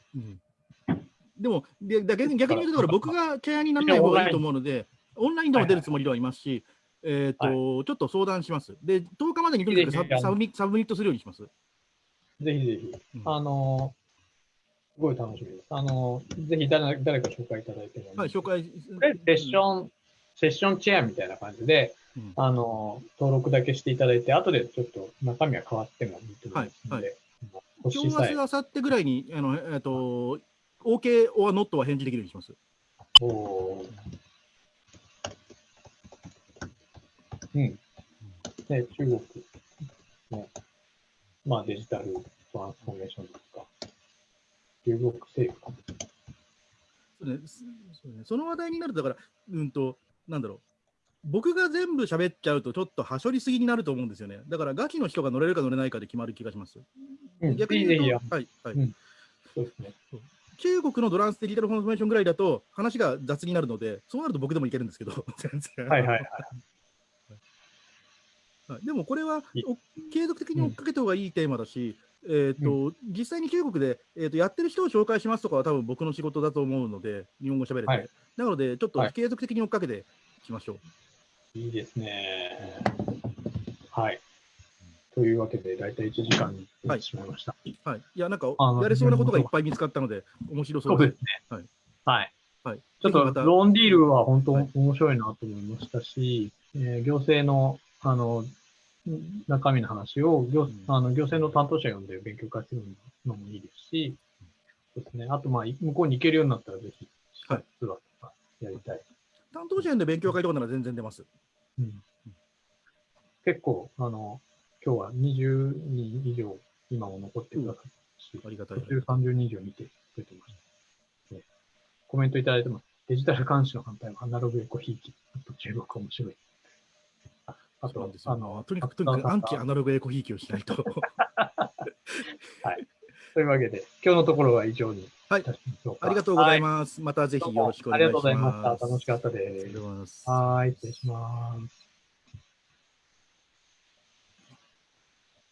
でも、でだ逆に逆に言うと、僕がチェアにならない方がいいと思うので、オンラインでも出るつもりではいますし、えっ、と、ちょっと相談します。で、10日までにとにかくサブミサブミットするようにします。ぜひぜひ。うんあのーすごい楽しみです。あのーぜひ誰誰か紹介いただいてもいいはい、紹介。これセッション、セッションチェアみたいな感じで、うんあの、登録だけしていただいて、後でちょっと中身は変わってもいいと思いますので、今欲しさえ日、明日、明後日ぐらいに、あの、えっ、と、OK or not は返事できるようにします。おーうん。ね、中国の、まあ、デジタルトランスフォーメーションですか。中国政府。そうねすそうね、その話題になると、だから、うんと、なんだろう。僕が全部喋っちゃうと、ちょっとはしょりすぎになると思うんですよね。だから、ガチの人が乗れるか乗れないかで決まる気がします。うん、逆に言うと、はい、はい。うんそうですね。中国のドランスデジタルフォーメーションぐらいだと、話が雑になるので、そうなると僕でもいけるんですけど、全然。はいはいはい。はいでもこれは継続的に追っかけた方がいいテーマだし、えーと実際に中国で、えーとやってる人を紹介しますとかは多分僕の仕事だと思うので、日本語喋れて。はいなので、ちょっとはい継続的に追っかけていきましょう。いいですね。はい。というわけで、だいたい1時間になってしまいました。はい、いや、なんかやれそうなことがいっぱい見つかったので、面白そううですすね。はい。はい。はい、ちょっとローンディールは本当はい面白いなと思いましたし、えー行政の、あの、中身の話を行,、んあの行政の担当者呼んで勉強会するのもいいですし、そうですね。あと、まあ、向こうに行けるようになったらぜひ、はいツアーとかやりたい。担当者で勉強会とかなら全然出ます。うん結構、あの、今日は20人以上今も残ってくださったし、ありがたい途。中30人以上見てくれてました。ねコメントいただいてます。デジタル監視の反対はアナログエコひいき。中国面白い。ああとそうなんです、よあの、とにかく、とにかくアンチアナログエコひいきをしないと。というわけで、今日のところは以上にいはい。ありがとうございまます。またぜひすよろしくお願いします。ありがとうございました。楽しかったありがとうです。ございます。はい、失礼します。